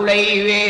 அருளை வே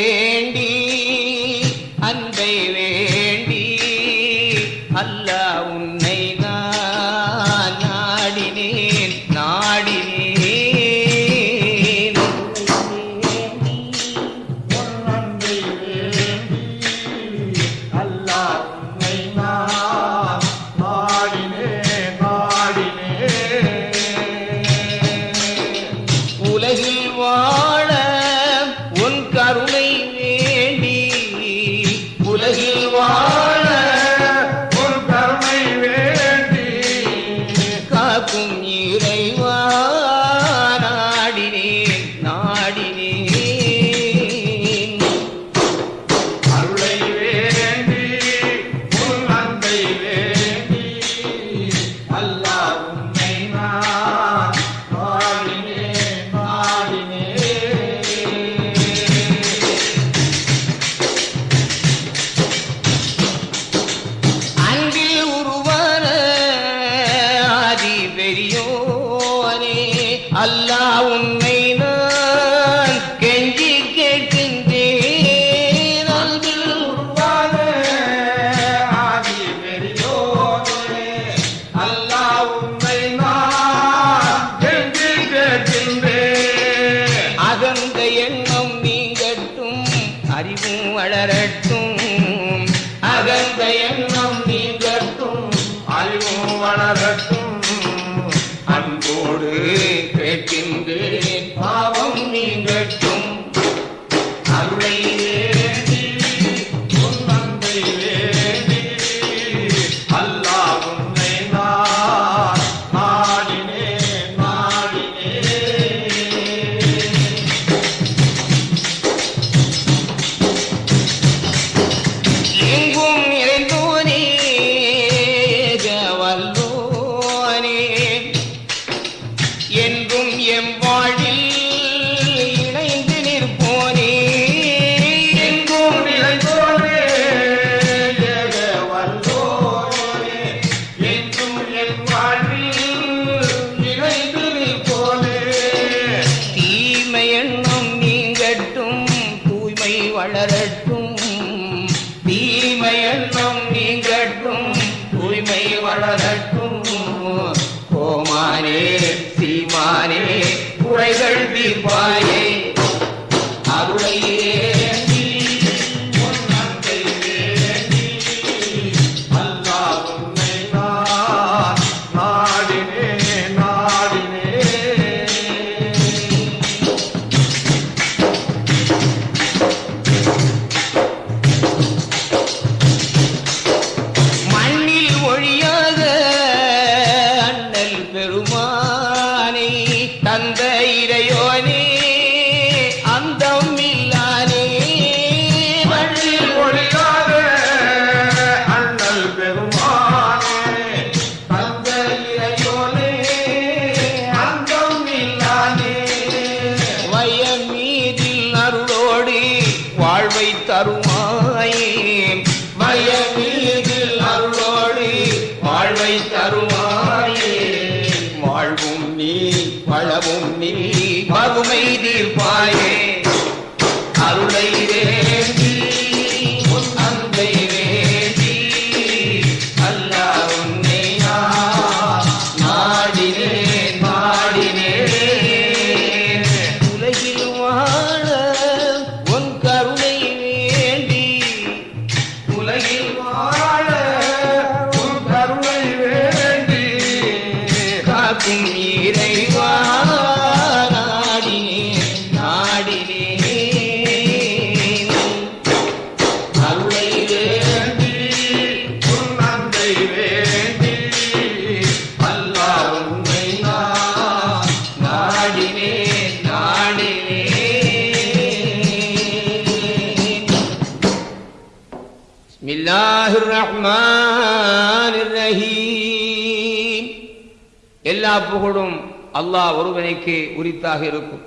அல்லாஹ் ஒருவனைக்கு உரித்தாக இருக்கும்.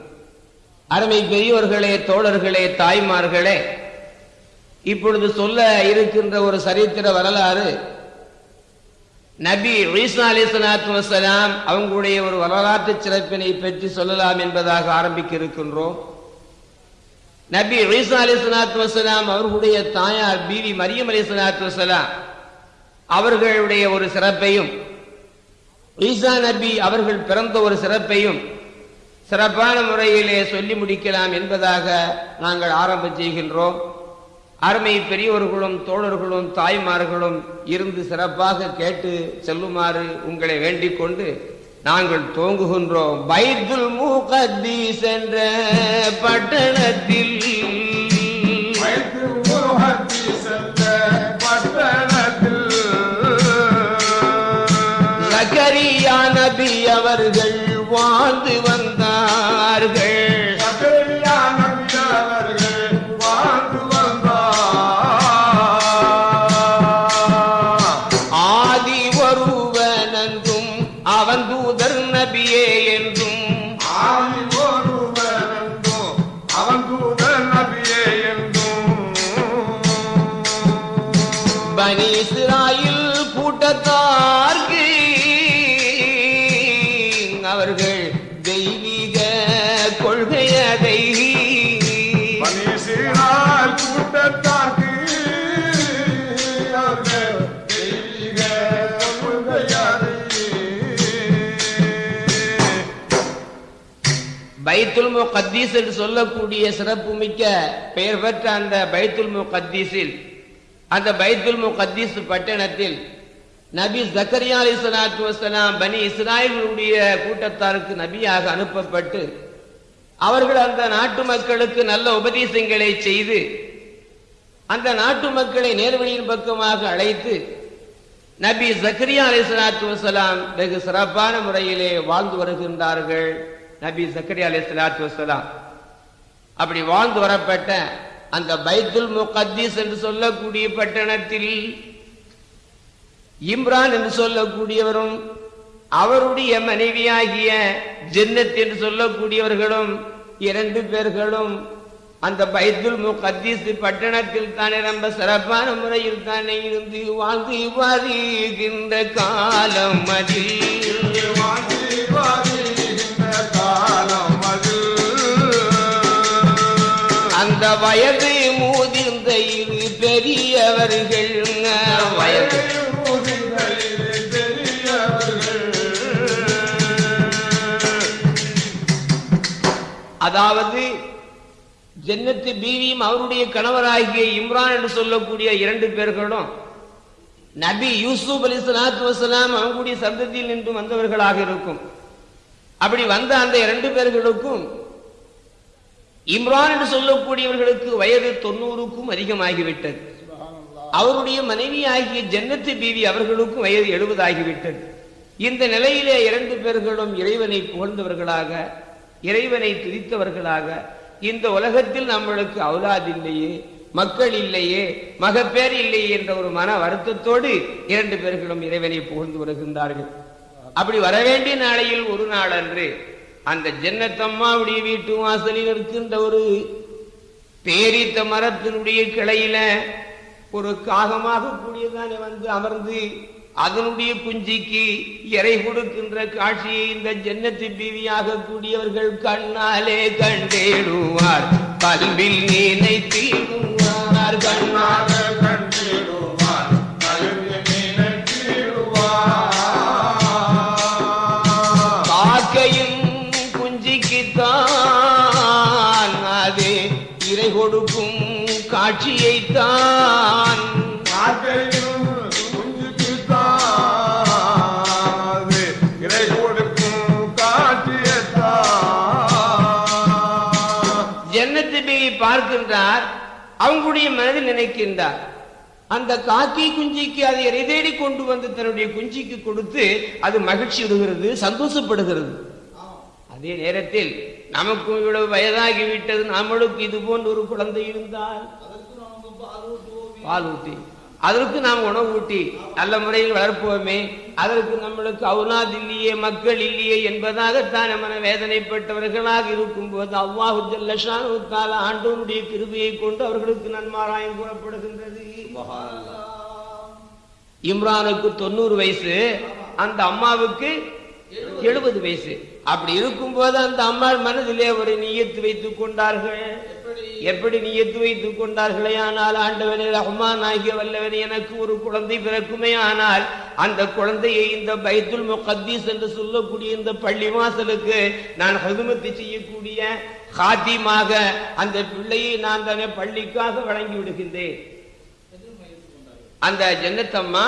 அருமை பெரியவர்களே தோழர்களே தாய்மார்களே இப்பொழுது சொல்ல இருக்கின்ற ஒரு சரித்திர வரலாறு நபி ஈசா அலி அவங்களுடைய ஒரு வரலாற்று சிறப்பினை பற்றி சொல்லலாம் என்பதாக ஆரம்பிக்க இருக்கின்றோம் நபி ஈசா அலி சலாத்து அவர்களுடைய தாயார் பீவி மரியம் அலி வசலாம் அவர்களுடைய ஒரு சிறப்பையும் ஈசா நபி அவர்கள் பிறந்த ஒரு சிறப்பையும் சிறப்பான முறையிலே சொல்லி முடிக்கலாம் என்பதாக நாங்கள் ஆரம்பம் செய்கின்றோம். அருமை பெரியவர்களும் தோழர்களும் தாய்மார்களும் இருந்து சிறப்பாக கேட்டு செல்லுமாறு உங்களை வேண்டிக் கொண்டு நாங்கள் துவங்குகின்றோம். பைத்துல் முகத்தீஸ் என்ற பட்டணத்தில் சென்ற பட்டணத்தில் நபி அவர்கள் வாழ்ந்து வந்தார்கள். பைத்துல் முகத்தீஸ் என்று சொல்லக்கூடிய சிறப்புமிக்க பெயர் பெற்ற அந்த பைத்துல் முகத்தீஸில் அந்த பைத்துல் முகத்தீஸ் பட்டணத்தில் நபி ஜக்கரியா அலி சலாத்து வசலாம் பனி இஸ்ராயலுடைய கூட்டத்தாருக்கு நபியாக அனுப்பப்பட்டு அவர்கள் அந்த நாட்டு மக்களுக்கு நல்ல உபதேசங்களை செய்து அந்த நாட்டு மக்களை நேர்வழியின் பக்கமாக அழைத்து நபி ஜக்கரியா அலி சலாத்து வசலாம் வெகு சிறப்பான முறையிலே வாழ்ந்து வருகின்றார்கள். நபி ஜக்கரியா அலி சலாத்து வசலாம் அப்படி வாழ்ந்து வரப்பட்ட அந்த பைத்துல் முகத்தீஸ் என்று சொல்லக்கூடிய பட்டணத்தில் இம்ரான் என்று சொல்லக்கூடியவரும் அவருடைய மனைவியாகிய ஜென்னத் என்று சொல்லக்கூடியவர்களும் இரண்டு பேர்களும் அந்த பைத்துல் முகத்தீஸ் பட்டணத்தில் தானே ரொம்ப சிறப்பான முறையில் தானே இருந்து வாழ்ந்து வாதிகின்ற காலம் அதில். வயது மூதிர்ந்த இரு பெரியவர்கள். வயது அதாவது ஜன்னத்து பீவியும் அவருடைய கணவராகிய இம்ரான் என்று சொல்லக்கூடிய இரண்டு பேர்களும் நபி யூசுப் அலி சலாத்து வசலாம் அவங்களுடைய சந்ததியில் நின்று வந்தவர்களாக இருக்கும். அப்படி வந்த அந்த இரண்டு பேர்களுக்கும் இம்ரான் என்று சொல்லக்கூடியவர்களுக்கு வயது தொண்ணூறுக்கும் அதிகமாகிவிட்டது. அவருடைய மனைவி ஆகிய ஜன்னத்து பீவி அவர்களுக்கும் வயது எழுபது ஆகிவிட்டது இந்த நிலையிலே இரண்டு பேர்களும் இறைவனை புகழ்ந்தவர்களாக இறைவனை துதித்தவர்களாக இந்த உலகத்தில் நம்மளுக்கு அவுலாது இல்லையே மக்கள் இல்லையே மகப்பேர் இல்லையே என்ற ஒரு மன வருத்தத்தோடு இரண்டு பேர்களும் இறைவனை புகழ்ந்து வருகின்றார்கள். அப்படி வரவேண்டிய நாளையில் ஒரு நாள் அன்று அந்த ஜன்னத்தம்மாவுடைய வீட்டு வாசலில் இருக்கின்ற ஒரு பேரித்த மரத்தினுடைய கிளையில ஒரு காகமாக கூடியதானே வந்து அமர்ந்து அதனுடைய குஞ்சிக்கு இறை கொடுக்கின்ற காட்சியை இந்த ஜன்னத்து பீவியாக கூடியவர்கள் கண்ணாலே கண்டேடுவார். கல்வில் நினைத்திடுவார் கண்ணால் அவங்களுடைய மனதில் நினைக்கின்றார். அந்த காக்கை குஞ்சிக்கு அதை இறை தேடி கொண்டு வந்து தன்னுடைய குஞ்சிக்கு கொடுத்து அது மகிழ்ச்சி விடுகிறது சந்தோஷப்படுகிறது. அதே நேரத்தில் நமக்கும் இவ்வளவு வயதாகி விட்டது நம்மளுக்கு இது போன்ற ஒரு குழந்தை இருந்தால். பால் ஊட்டி. அதற்கு நாம் உணவு ஊட்டி நல்ல முறையில் வளர்ப்போமே. அதற்கு நம்மளுக்கு அவுலாத் இல்லையே மக்கள் இல்லையே என்பதாகத்தான் மன வேதனைப்பட்டவர்களாக இருக்கும் போது அவ்வாஹு ஜல்லஷானு தாலா ஆண்டவனுடைய கிருபையை கொண்டு அவர்களுக்கு நன்மாராயம் கூறப்படுகின்றது. இம்ரானுக்கு தொண்ணூறு வயசு அந்த அம்மாவுக்கு எழுபது வயசு. அப்படி இருக்கும்போது அந்த அம்மாள் மனதிலே ஒரு நீயத்து வைத்துக் கொண்டார்கள். எப்படி? நீயத்து வைத்துக் கொண்டார்களே? ஆனால் ஆண்டவனே ரஹ்மான் ஆகிய வல்லவனே எனக்கு ஒரு குழந்தை பிறக்குமே. ஆனால் அந்த குழந்தையை இந்த பைத்துல் முகத்தீஸ் என்று சொல்லக்கூடிய இந்த பள்ளி வாசலுக்கு நான் ஹதுமத்து செய்யக்கூடிய ஹாத்திமாக அந்த பிள்ளையை நான் தானே பள்ளிக்காக வழங்கி விடுகின்றேன். அந்த ஜன்னத்தம்மா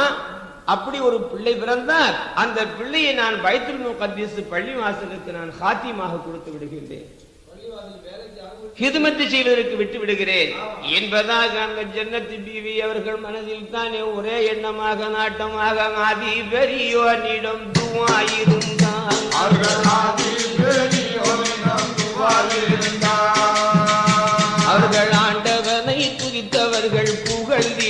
அப்படி ஒரு பிள்ளை பிறந்தால் அந்த பிள்ளையை நான் பைத்துல் முகத்தீஸ் பள்ளிவாசலுக்கு நான் சாத்தியமாக கொடுத்து விடுகின்றேன். ஹிதுமத்து செய்வதற்கு விட்டு விடுகிறேன். என்பதாக அந்த ஜன்னத்து பிவி அவர்கள் மனதில் தானே ஒரே எண்ணமாக நாட்டமாக ஆதி பெரியோனிடம் துவாயிருந்தான் அவர்கள் அவர்கள் ஆண்டவனை துதித்தவர்கள் புகழ்ந்திடுவார்கள்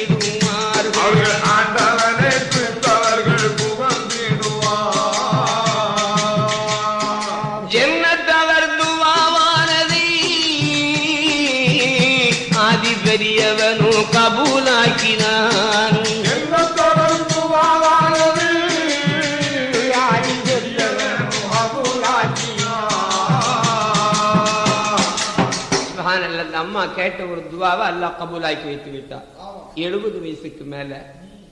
சுப்ஹானல்லாஹ், அந்த அம்மா கேட்ட ஒரு துவாவை அல்லாஹ் கபூலாக்கி வைத்து விட்டார் எழுபது வயசுக்கு மேல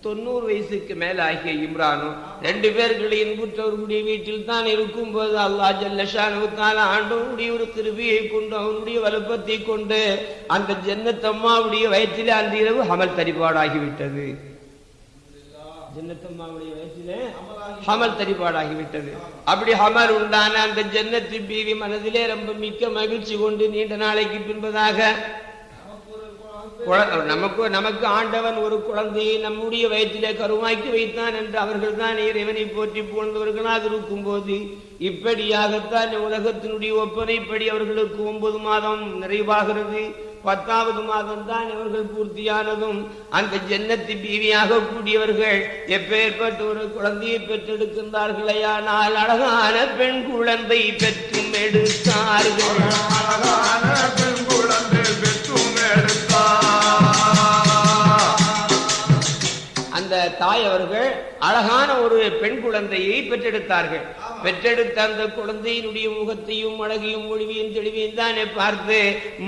தொண்ணூறு வயசுக்கு மேல ஆகிய இம்ரானும் ரெண்டு பேர்களை இன்புற்றவர்களுடைய வீட்டில் தான் இருக்கும் போது அல்லாஹ் ஜல்லஷானுக்கால ஆண்டவனுடைய ஒரு கிருபியை கொண்டு அவனுடைய வலுப்பத்தை கொண்டு அந்த ஜன்னத்தம்மாவுடைய வயிற்றிலே அந்த இரவு அமல் தரிபாடாகிவிட்டது ஜன்னத்தம்மாவுடைய வயசிலே ஹமல் தரிபாடாகிவிட்டது அப்படி ஹமல் உண்டான அந்த ஜன்னத்து பீவி மனதிலே ரொம்ப மிக்க மகிழ்ச்சி கொண்டு நீண்ட நாளைக்கு பின்பதாக நமக்கு நமக்கு ஆண்டவன் ஒரு குழந்தையை நம்முடைய வயிற்றிலே கருமாக்கி வைத்தான் என்று அவர்கள் தான் இறைவனை போற்றி புகழ்ந்தவர்களாக இருக்கும்போது இப்படியாகத்தான் உலகத்தினுடைய ஒப்பனைப்படி அவர்களுக்கு ஒன்பது மாதம் நிறைவாகிறது. பத்தாவது மாதம் தான் இவர்கள் பூர்த்தியானதும் அந்த ஜன்னத்து பீவியாக கூடியவர்கள் எப்பேற்பட்ட ஒரு குழந்தையை பெற்றெடுக்கின்றார்களேயானால் அழகான பெண் குழந்தை பெற்றும் எடுத்தார்கள். தாய் அவர்கள் அழகான ஒரு பெண் குழந்தையை பெற்றெடுத்தார்கள். பெற்றெடுத்த அந்த குழந்தையினுடைய முகத்தையும் அழகையும் மொழிவையும் தெளிவையும் தானே பார்த்து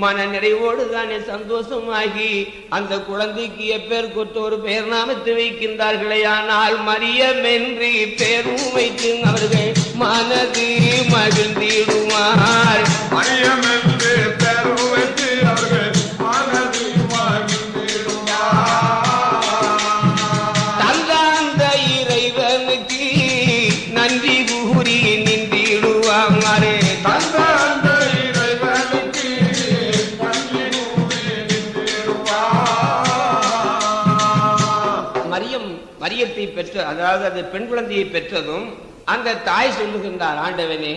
மன நிறைவோடு தானே சந்தோஷமாகி அந்த குழந்தைக்கு எப்பேர் கொத்து ஒரு பெயர் நாமத்தை வைக்கின்றார்களே. ஆனால் மரியமென்றி பேரும் வைத்து அவர்கள் மனது மகிழ்ந்திடுவார். மரியமென்று என்று வைத்து அவர்கள் மரியத்தை பெற்ற அதாவது அந்த பெண் குழந்தையை பெற்றதும் அந்த தாய் சொல்லுகின்றார் ஆண்டவனே.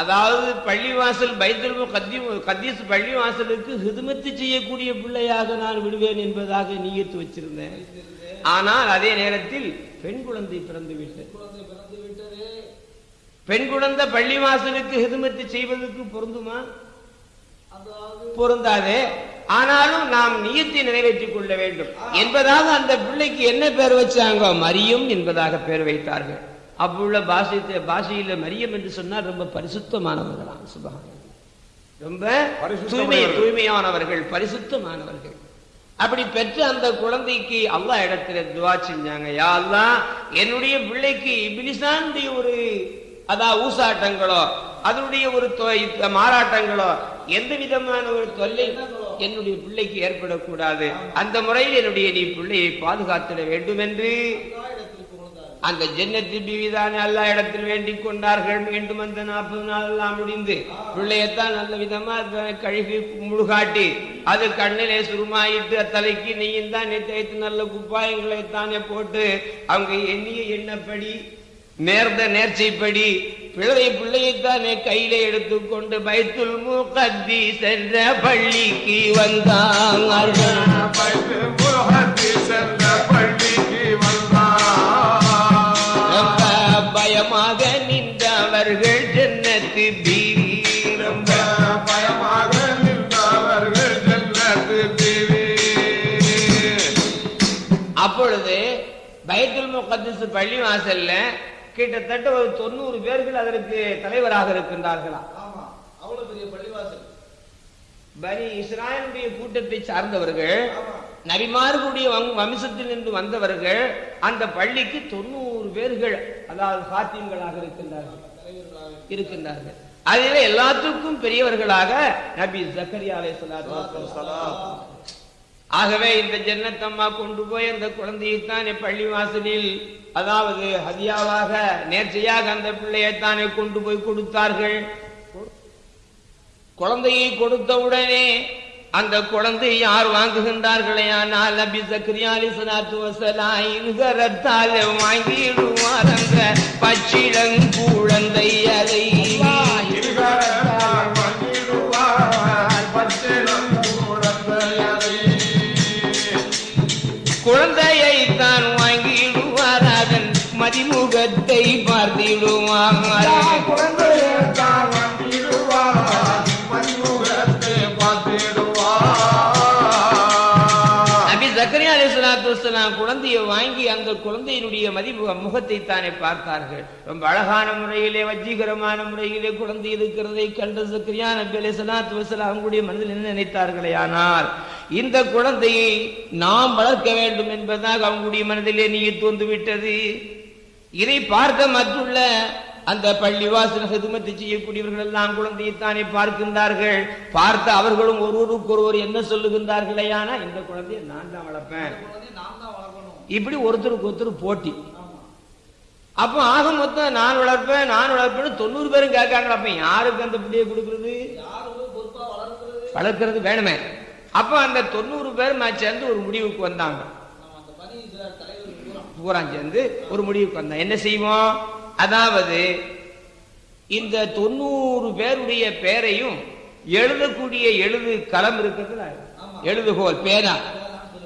அதாவது பள்ளிவாசல் பைத்துல் கத்தி கத்தீஸ் பள்ளிவாசலுக்கு ஹிதுமத்து செய்யக்கூடிய பிள்ளையாக நான் விடுவேன் என்பதாக நீயத்து வச்சிருந்தேன். ஆனால் அதே நேரத்தில் பெண் குழந்தை பிறந்து விட்டது பெண் குழந்தை பள்ளிவாசலுக்கு ஹிதுமத்து செய்வதற்கு பொருந்துமா? பொருந்தாதே. ஆனாலும் நாம் நியத்தை நிறைவேற்றிக் கொள்ள வேண்டும். என்பதாக அந்த பிள்ளைக்கு என்ன பேர் வச்சாங்க? மரியம் என்பதாக பேர் வைத்தார்கள். அப்புள்ள பாஷை பாஷையில மரியம் என்று சொன்னால் ரொம்ப பரிசுத்தமானவர்களாம். சுபகான ரொம்ப தூய்மை. தூய்மையானவர்கள் பரிசுத்தமானவர்கள். அப்படி பெற்ற அந்த குழந்தைக்கு அல்லாஹ் இடத்துல துவா செஞ்சாங்க. யா அல்லாஹ் என்னுடைய பிள்ளைக்கு இபிலிசானுடைய ஒரு அதா ஊசாட்டங்களோ அதனுடைய ஒரு மாறாட்டங்களோ எந்த விதமான ஒரு தொல்லை என்னுடைய பிள்ளைக்கு ஏற்படக்கூடாது. அந்த முறையில் என்னுடைய நீ பிள்ளையை பாதுகாத்திட வேண்டும் என்று அந்த ஜன்னத்து பிவிதானே எல்லா இடத்தில் வேண்டிக் கொண்டார்கள். மீண்டும் அந்த நாற்பது நாள் எல்லாம் முடிந்து பிள்ளையத்தான் நல்ல விதமா கழுவி கழுகி முழுகாட்டி அது கண்ணிலே சுருமாயிட்டு தலைக்கு நீயும் தான் தேய்த்து நல்ல குப்பாயங்களை தானே போட்டு அவங்க எண்ணிய எண்ணப்படி நேர்ந்த நேர்ச்சைப்படி பிழை பிள்ளையைத்தானே கையில எடுத்துக்கொண்டு பைத்துல் மூக்கத்தி சென்ற பள்ளிக்கு வந்தார்கள் பயமாக நின்றவர்கள் ஜன்னத்து பீவி அப்பொழுது பைத்துல் பள்ளி வாசல்ல கிட்டத்தட்ட ஒரு தொண்ணூறு பேர்கள் அதற்கு தலைவராக இருக்கின்றார்களா? ஆமா. அவ்வளவு பெரிய பள்ளிவாசல். பனி இஸ்ராயலுடைய கூட்டத்தை சார்ந்தவர்கள் நபிமார்களுடைய வம்- வம்சத்தில் நின்று வந்தவர்கள் அந்த பள்ளிக்கு தொண்ணூறு பேர்கள் அதாவது சாத்தியங்களாக இருக்கின்றார்கள். தலைவர்களாக இருக்கின்றார்கள். அதிலே எல்லாத்துக்கும் பெரியவர்களாக நபி ஜக்கரியா வஸ்ஸலாம். ஆகவே இந்த ஜன்னத்தம்மா கொண்டு போய் அந்த குழந்தையைத்தானே பள்ளி வாசலில் அதாவது ஹதியாவாக நேர்ச்சையாக அந்த பிள்ளையைத்தானே கொண்டு போய் கொடுத்தார்கள். குழந்தையை கொடுத்தவுடனே அந்த குழந்தை யார் வாங்குகின்றார்களே? ஆனால் நபி சக்ரியாலி அலிசலாத்து வசலாம் இருகரத்தால் வாங்கிடுவார் அந்த பச்சிளங்குழந்தை அதை ஜக்கரியா முகத்தை வஸ்ஸலாம் குழந்தையை வாங்கி அந்த குழந்தையினுடைய மதிப்பு முகத்தை தானே பார்த்தார்கள். ரொம்ப அழகான முறையிலே வஜ்ஜீகரமான முறையிலே குழந்தை இருக்கிறதை கண்ட ஜக்கரியா நபி அலிஸ்லாத்து வஸ்ஸலாம் அவங்களுடைய மனதில் என்ன நினைத்தார்களே ஆனால் இந்த குழந்தையை நாம் வளர்க்க வேண்டும் என்பதாக அவங்களுடைய மனதிலே நீ தோன்று விட்டது இதை பார்க்க மற்றுள்ள அந்த பள்ளிவாசல் ஹிதுமத்தை செய்யக்கூடியவர்கள் எல்லாம் குழந்தையைத்தானே பார்க்கின்றார்கள். பார்த்து அவர்களும் ஒருவருக்கு ஒருவர் என்ன சொல்லுகின்றார்களே ஆனா இந்த குழந்தையை நான் தான் வளர்ப்பேன். இப்படி ஒருத்தருக்கு ஒருத்தர் போட்டி. அப்போ ஆக மொத்தம் நான் வளர்ப்பேன் நான் வளர்ப்பேன்னு தொண்ணூறு பேரும் கேட்காங்களா அப்ப யாருக்கு அந்த பிள்ளையை கொடுக்கறது? வளர்க்கறது வேணுமே. அப்ப அந்த தொண்ணூறு பேர் சேர்ந்து ஒரு முடிவுக்கு வந்தாங்க. பூரா சேர்ந்து ஒரு முடிவுக்கு வந்தோம் என்ன செய்வோம்? அதாவது இந்த தொண்ணூறு பேருடைய பேரையும் எழுதக்கூடிய எழுது களம் இருக்குதுல ஆமா. எழுதுகோல் பேனா.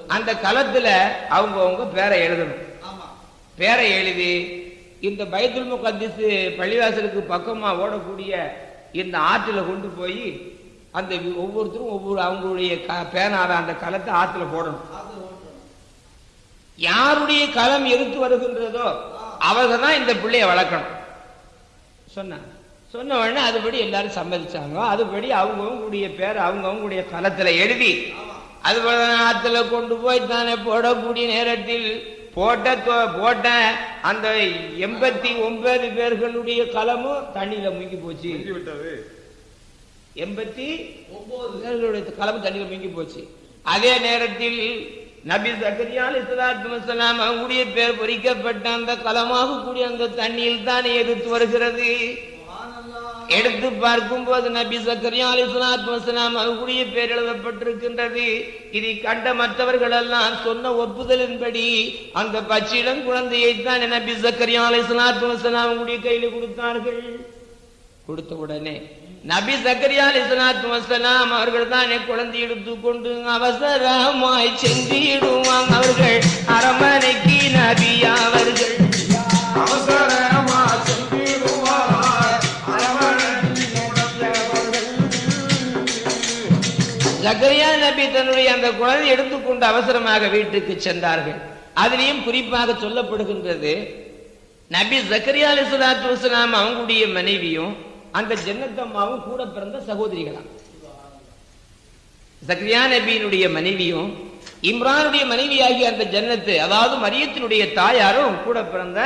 அந்த களத்துல அவங்க அவங்க பேரை எழுதணும். பேரை எழுதி இந்த பைத்துல் முகத்திஸ் பள்ளிவாசலுக்கு பக்கமா ஓடக்கூடிய இந்த ஆற்றுல கொண்டு போய் அந்த ஒவ்வொருத்தரும் ஒவ்வொரு அவங்களுடைய பேனால அந்த களத்தை ஆற்றுல போடணும். யாருடைய களம் எதிர்த்து வருகின்றதோ அவங்க தான் இந்த பிள்ளைய வளர்க்கணும். சொன்னாங்க சொன்ன உடனே அதுபடி எல்லாரும் சம்மதிச்சாங்க. அதுபடி அவங்கவுங்களுடைய பேர் அவங்கவுங்களுடைய களத்துல எழுதி அது ஆத்துல கொண்டு போய் தானே போடக்கூடிய நேரத்தில் போட்ட போட்ட அந்த எண்பத்தி ஒன்பது பேர்களுடைய களமும் தண்ணியில முங்கி போச்சு. எண்பத்தி ஒன்பது பேர்களுடைய களம் தண்ணியில முங்கி போச்சு. அதே நேரத்தில் நபி சக்கரியா அலிஸ்லாத்து வசலாம் அவங்களுடைய பேர் பொறிக்கப்பட்ட அந்த களமாக கூடிய அந்த தண்ணியில் தானே எடுத்து வருகிறது. எடுத்து பார்க்கும்போது நபி சக்கரியா அலிஸ்லாத்து வசலாம் அவங்களுடைய பேர் எழுதப்பட்டிருக்கின்றது. இதை கண்ட மற்றவர்கள் எல்லாம் சொன்ன ஒப்புதலின்படி அந்த பச்சிடம் குழந்தையை தான் நபி சக்கரியா அலிஸ்லாத்து வசலாம் அவங்களுடைய கையில கொடுத்தார்கள். கொடுத்த உடனே நபி சக்கரியா அலிஸ்லாத்து வசலாம் அவர்கள் தானே குழந்தை எடுத்துக்கொண்டு அவசரமாய் சென்றிடுவாங்க அவர்கள். அரமனைக்கு நபி அவர்கள். அவசரமா. ஜக்கரியா நபி தன்னுடைய அந்த குழந்தை எடுத்துக்கொண்டு அவசரமாக வீட்டுக்கு சென்றார்கள். அதிலையும் குறிப்பாக சொல்லப்படுகின்றது நபி ஜக்கரியா அலிஸ்லாத்து வசலாம் அவங்களுடைய மனைவியும் அந்த ஜன்னத்தம்மாவும் கூட பிறந்த சகோதரிகளாம். சக்ரியா நபியினுடைய மனைவியும் இம்ரானுடைய மனைவியாகிய அந்த ஜன்னத்து அதாவது மரியத்தினுடைய தாயாரும் கூட பிறந்த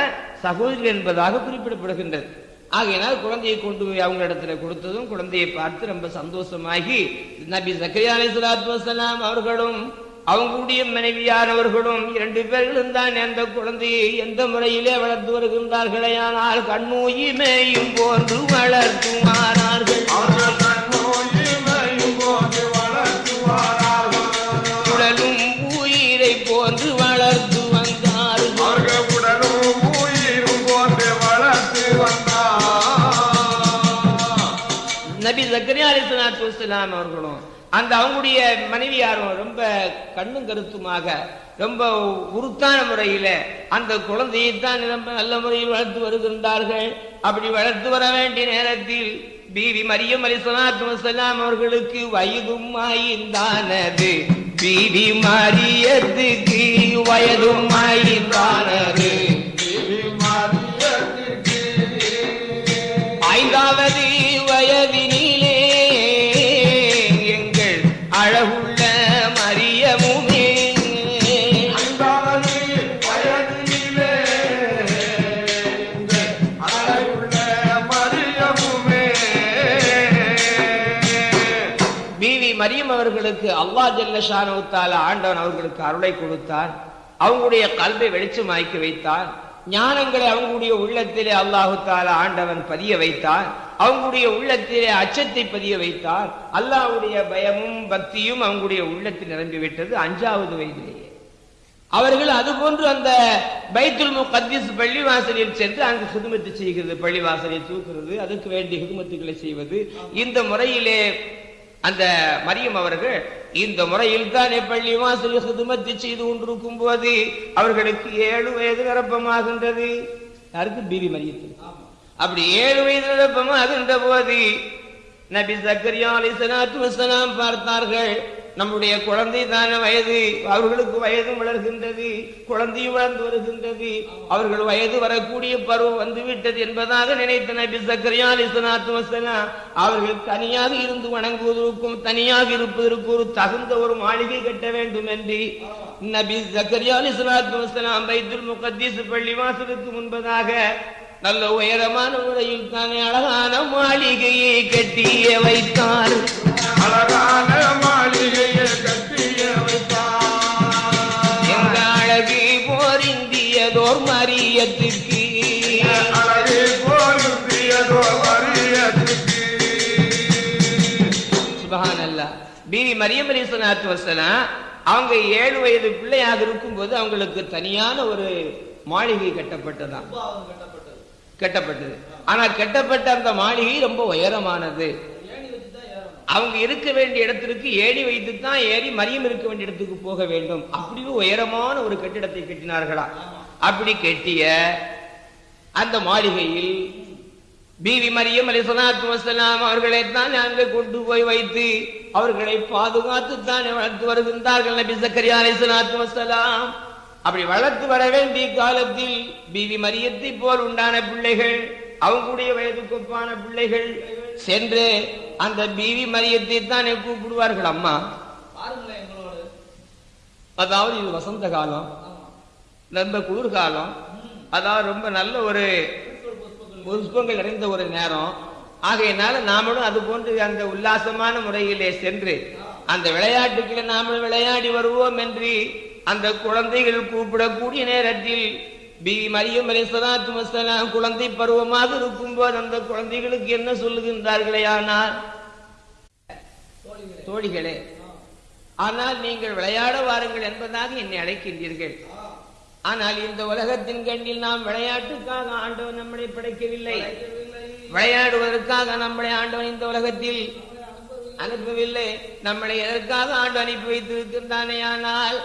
சகோதரி என்பதாக குறிப்பிடப்படுகின்றது. ஆகையினால் குழந்தையை கொண்டு போய் அவங்க இடத்துல கொடுத்ததும் குழந்தையை பார்த்து ரொம்ப சந்தோஷமாகி நபி ஜக்கரியா அலைஹிஸ்ஸலாத்து வசலாம் அவர்களும் அவங்களுடைய மனைவியானவர்களும் இரண்டு பேர்களும் தான் அந்த குழந்தையை எந்த முறையிலே வளர்த்து வருகின்றார்களே? ஆனால் கண்ணூயிமையும் போன்று வளர்த்துவாரார்கள். உடலும் உயிரை போன்று வளர்த்து வந்தார்கள். உடலும் உயிரும் போன்று வளர்த்து வந்தார். நபி ஜக்கரியா அலிஸ்லாத்து அவர்களும் அந்த அவங்களுடைய மனைவியாரும் ரொம்ப கண்ணும் கருத்துமாக ரொம்ப உருத்தான முறையில அந்த குழந்தையை தான் ரொம்ப நல்ல முறையில் வளர்த்து வருகின்றார்கள். அப்படி வளர்த்து வர வேண்டிய நேரத்தில் பீவி மரியம் அலிஸ்லாத்து வஸ்ஸலாம் அவர்களுக்கு வயதும் ஆய்ந்தானது. பீவி மரியத்துக்கு வயதும் ஆய்ந்தானது. தேவி அவர்களுக்கு அல்லா ஜல்லஷானுத்தால ஆண்டவன் அவர்களுக்கு அருளை கொடுத்தார். அவங்களுடைய கல்வை வெளிச்சமாக்கி வைத்தார். ஞானங்களை அவங்களுடைய உள்ளத்திலே அல்லாஹு தாலா ஆண்டவன் பதிய வைத்தார். அவங்களுடைய உள்ளத்திலே அச்சத்தை பதிய வைத்தார். அல்லாஹ்வுடைய பயமும் பக்தியும் அவங்களுடைய உள்ளத்தில் நிரம்பிவிட்டது அஞ்சாவது வயதிலேயே. அவர்கள் அதுபோன்று அந்த பைத்துல் முகத்திஸ் பள்ளிவாசலில் சென்று அங்கு ஹிதுமத்து செய்கிறது பள்ளிவாசலை தூக்குறது அதுக்கு வேண்டிய ஹிதுமத்துக்களை செய்வது. இந்த முறையிலே அந்த மரியம் அவர்கள் இந்த முறையில் தானே பள்ளி வாசல் சுதுமத்தி செய்து கொண்டிருக்கும் போது அவர்களுக்கு ஏழு வயது நிரப்பமாகின்றது. யாருக்கு? பீவி மரியத்தில் அப்படி ஏழு வயது நிரப்பமாகின்ற போது நபி சக்கரியா அலிசலாத்து வசலாம் பார்த்தார்கள் நம்முடைய குழந்தை தான வயது. அவர்களுக்கு வயது வளர்கின்றது குழந்தையும் வளர்ந்து வருகின்றது. அவர்கள் வயது வரக்கூடிய பருவம் வந்து விட்டது என்பதாக நினைத்த நபி சக்கரியா அலிசலாத்து வசலாம் அவர்கள் தனியாக இருந்து வணங்குவதற்கும் தனியாக இருப்பதற்கு ஒரு தகுந்த ஒரு மாளிகை கட்ட வேண்டும் என்று நபி சக்கரியா அலிசலாத்து வசலாம் பைத்துல் முகத்தீஸ் பள்ளி வாசலுக்கு முன்பதாக நல்ல உயரமான முறையில் தானே அழகான மாளிகையை கட்டிய வைத்தார். அழகான மாளிகையை கட்டிய வைத்தார். எங்க அழகு போரிந்தியதோர் மரியத்துக்கு. அழகை போலுந்தியதோ மரியத்துக்கு. சுபஹான் அல்லா பீவி மரியம் அலிசனாத்து வசலாம் அவங்க ஏழு வயது பிள்ளையாக இருக்கும்போது அவங்களுக்கு தனியான ஒரு மாளிகை கட்டப்பட்டதாம். பூபாவனம் கெட்டப்பட்டது. ஆனா கெட்டப்பட்ட அந்த மாளிகை ரொம்ப உயரமானது. அவங்க இருக்க வேண்டிய இடத்திற்கு ஏறி வைத்து தான் ஏறி மரியம் இருக்க வேண்டிய இடத்துக்கு போக வேண்டும். அப்படி உயரமான ஒரு கட்டிடத்தை கட்டினார்களா? அப்படி கட்டிய அந்த மாளிகையில் பீவி மரியம் அலி சலாத்து வசலாம் அவர்களை தான் நாங்கள் கொண்டு போய் வைத்து அவர்களை பாதுகாத்து தான் வளர்த்து வருகின்றார்கள். நபி சக்கரியா அலி சலாத்து வசலாம் அப்படி வளர்த்து வர வேண்டிய காலத்தில் பீவி மரியத்தை போல் உண்டான பிள்ளைகள் அவங்களுடைய வயதுக்கு ஒப்பான பிள்ளைகள் சென்று அந்த பீவி மரியத்தை தான் கூப்பிடுவார்கள். அம்மா பாருங்களேன் அதாவது இது வசந்த காலம் ரொம்ப குளிர்காலம். அதாவது ரொம்ப நல்ல ஒரு புஷ்பங்கள் நிறைந்த ஒரு நேரம். ஆகையினால நாமளும் அது போன்று அந்த உல்லாசமான முறையிலே சென்று அந்த விளையாட்டுக்களை நாமளும் விளையாடி வருவோம் என்று அந்த குழந்தைகள் கூப்பிடக்கூடிய நேரத்தில் பி மரியம் அலி சலாத்து வசலாம் குழந்தை பருவமாக இருக்கும்போது அந்த குழந்தைகளுக்கு என்ன சொல்லுகின்றார்களே ஆனால்? தோழிகளே. ஆனால் நீங்கள் விளையாட வாருங்கள் என்பதாக என்னை அழைக்கின்றீர்கள். ஆனால் இந்த உலகத்தின் கண்ணில் நாம் விளையாட்டுக்காக ஆண்டவன் நம்மளை படைக்கவில்லை. விளையாடுவதற்காக நம்மளை ஆண்டவன் இந்த உலகத்தில் அனுப்பவில்லை. நம்மளை எதற்காக ஆண்டு அனுப்பி வைத்திருக்கின்றானே ஆனால்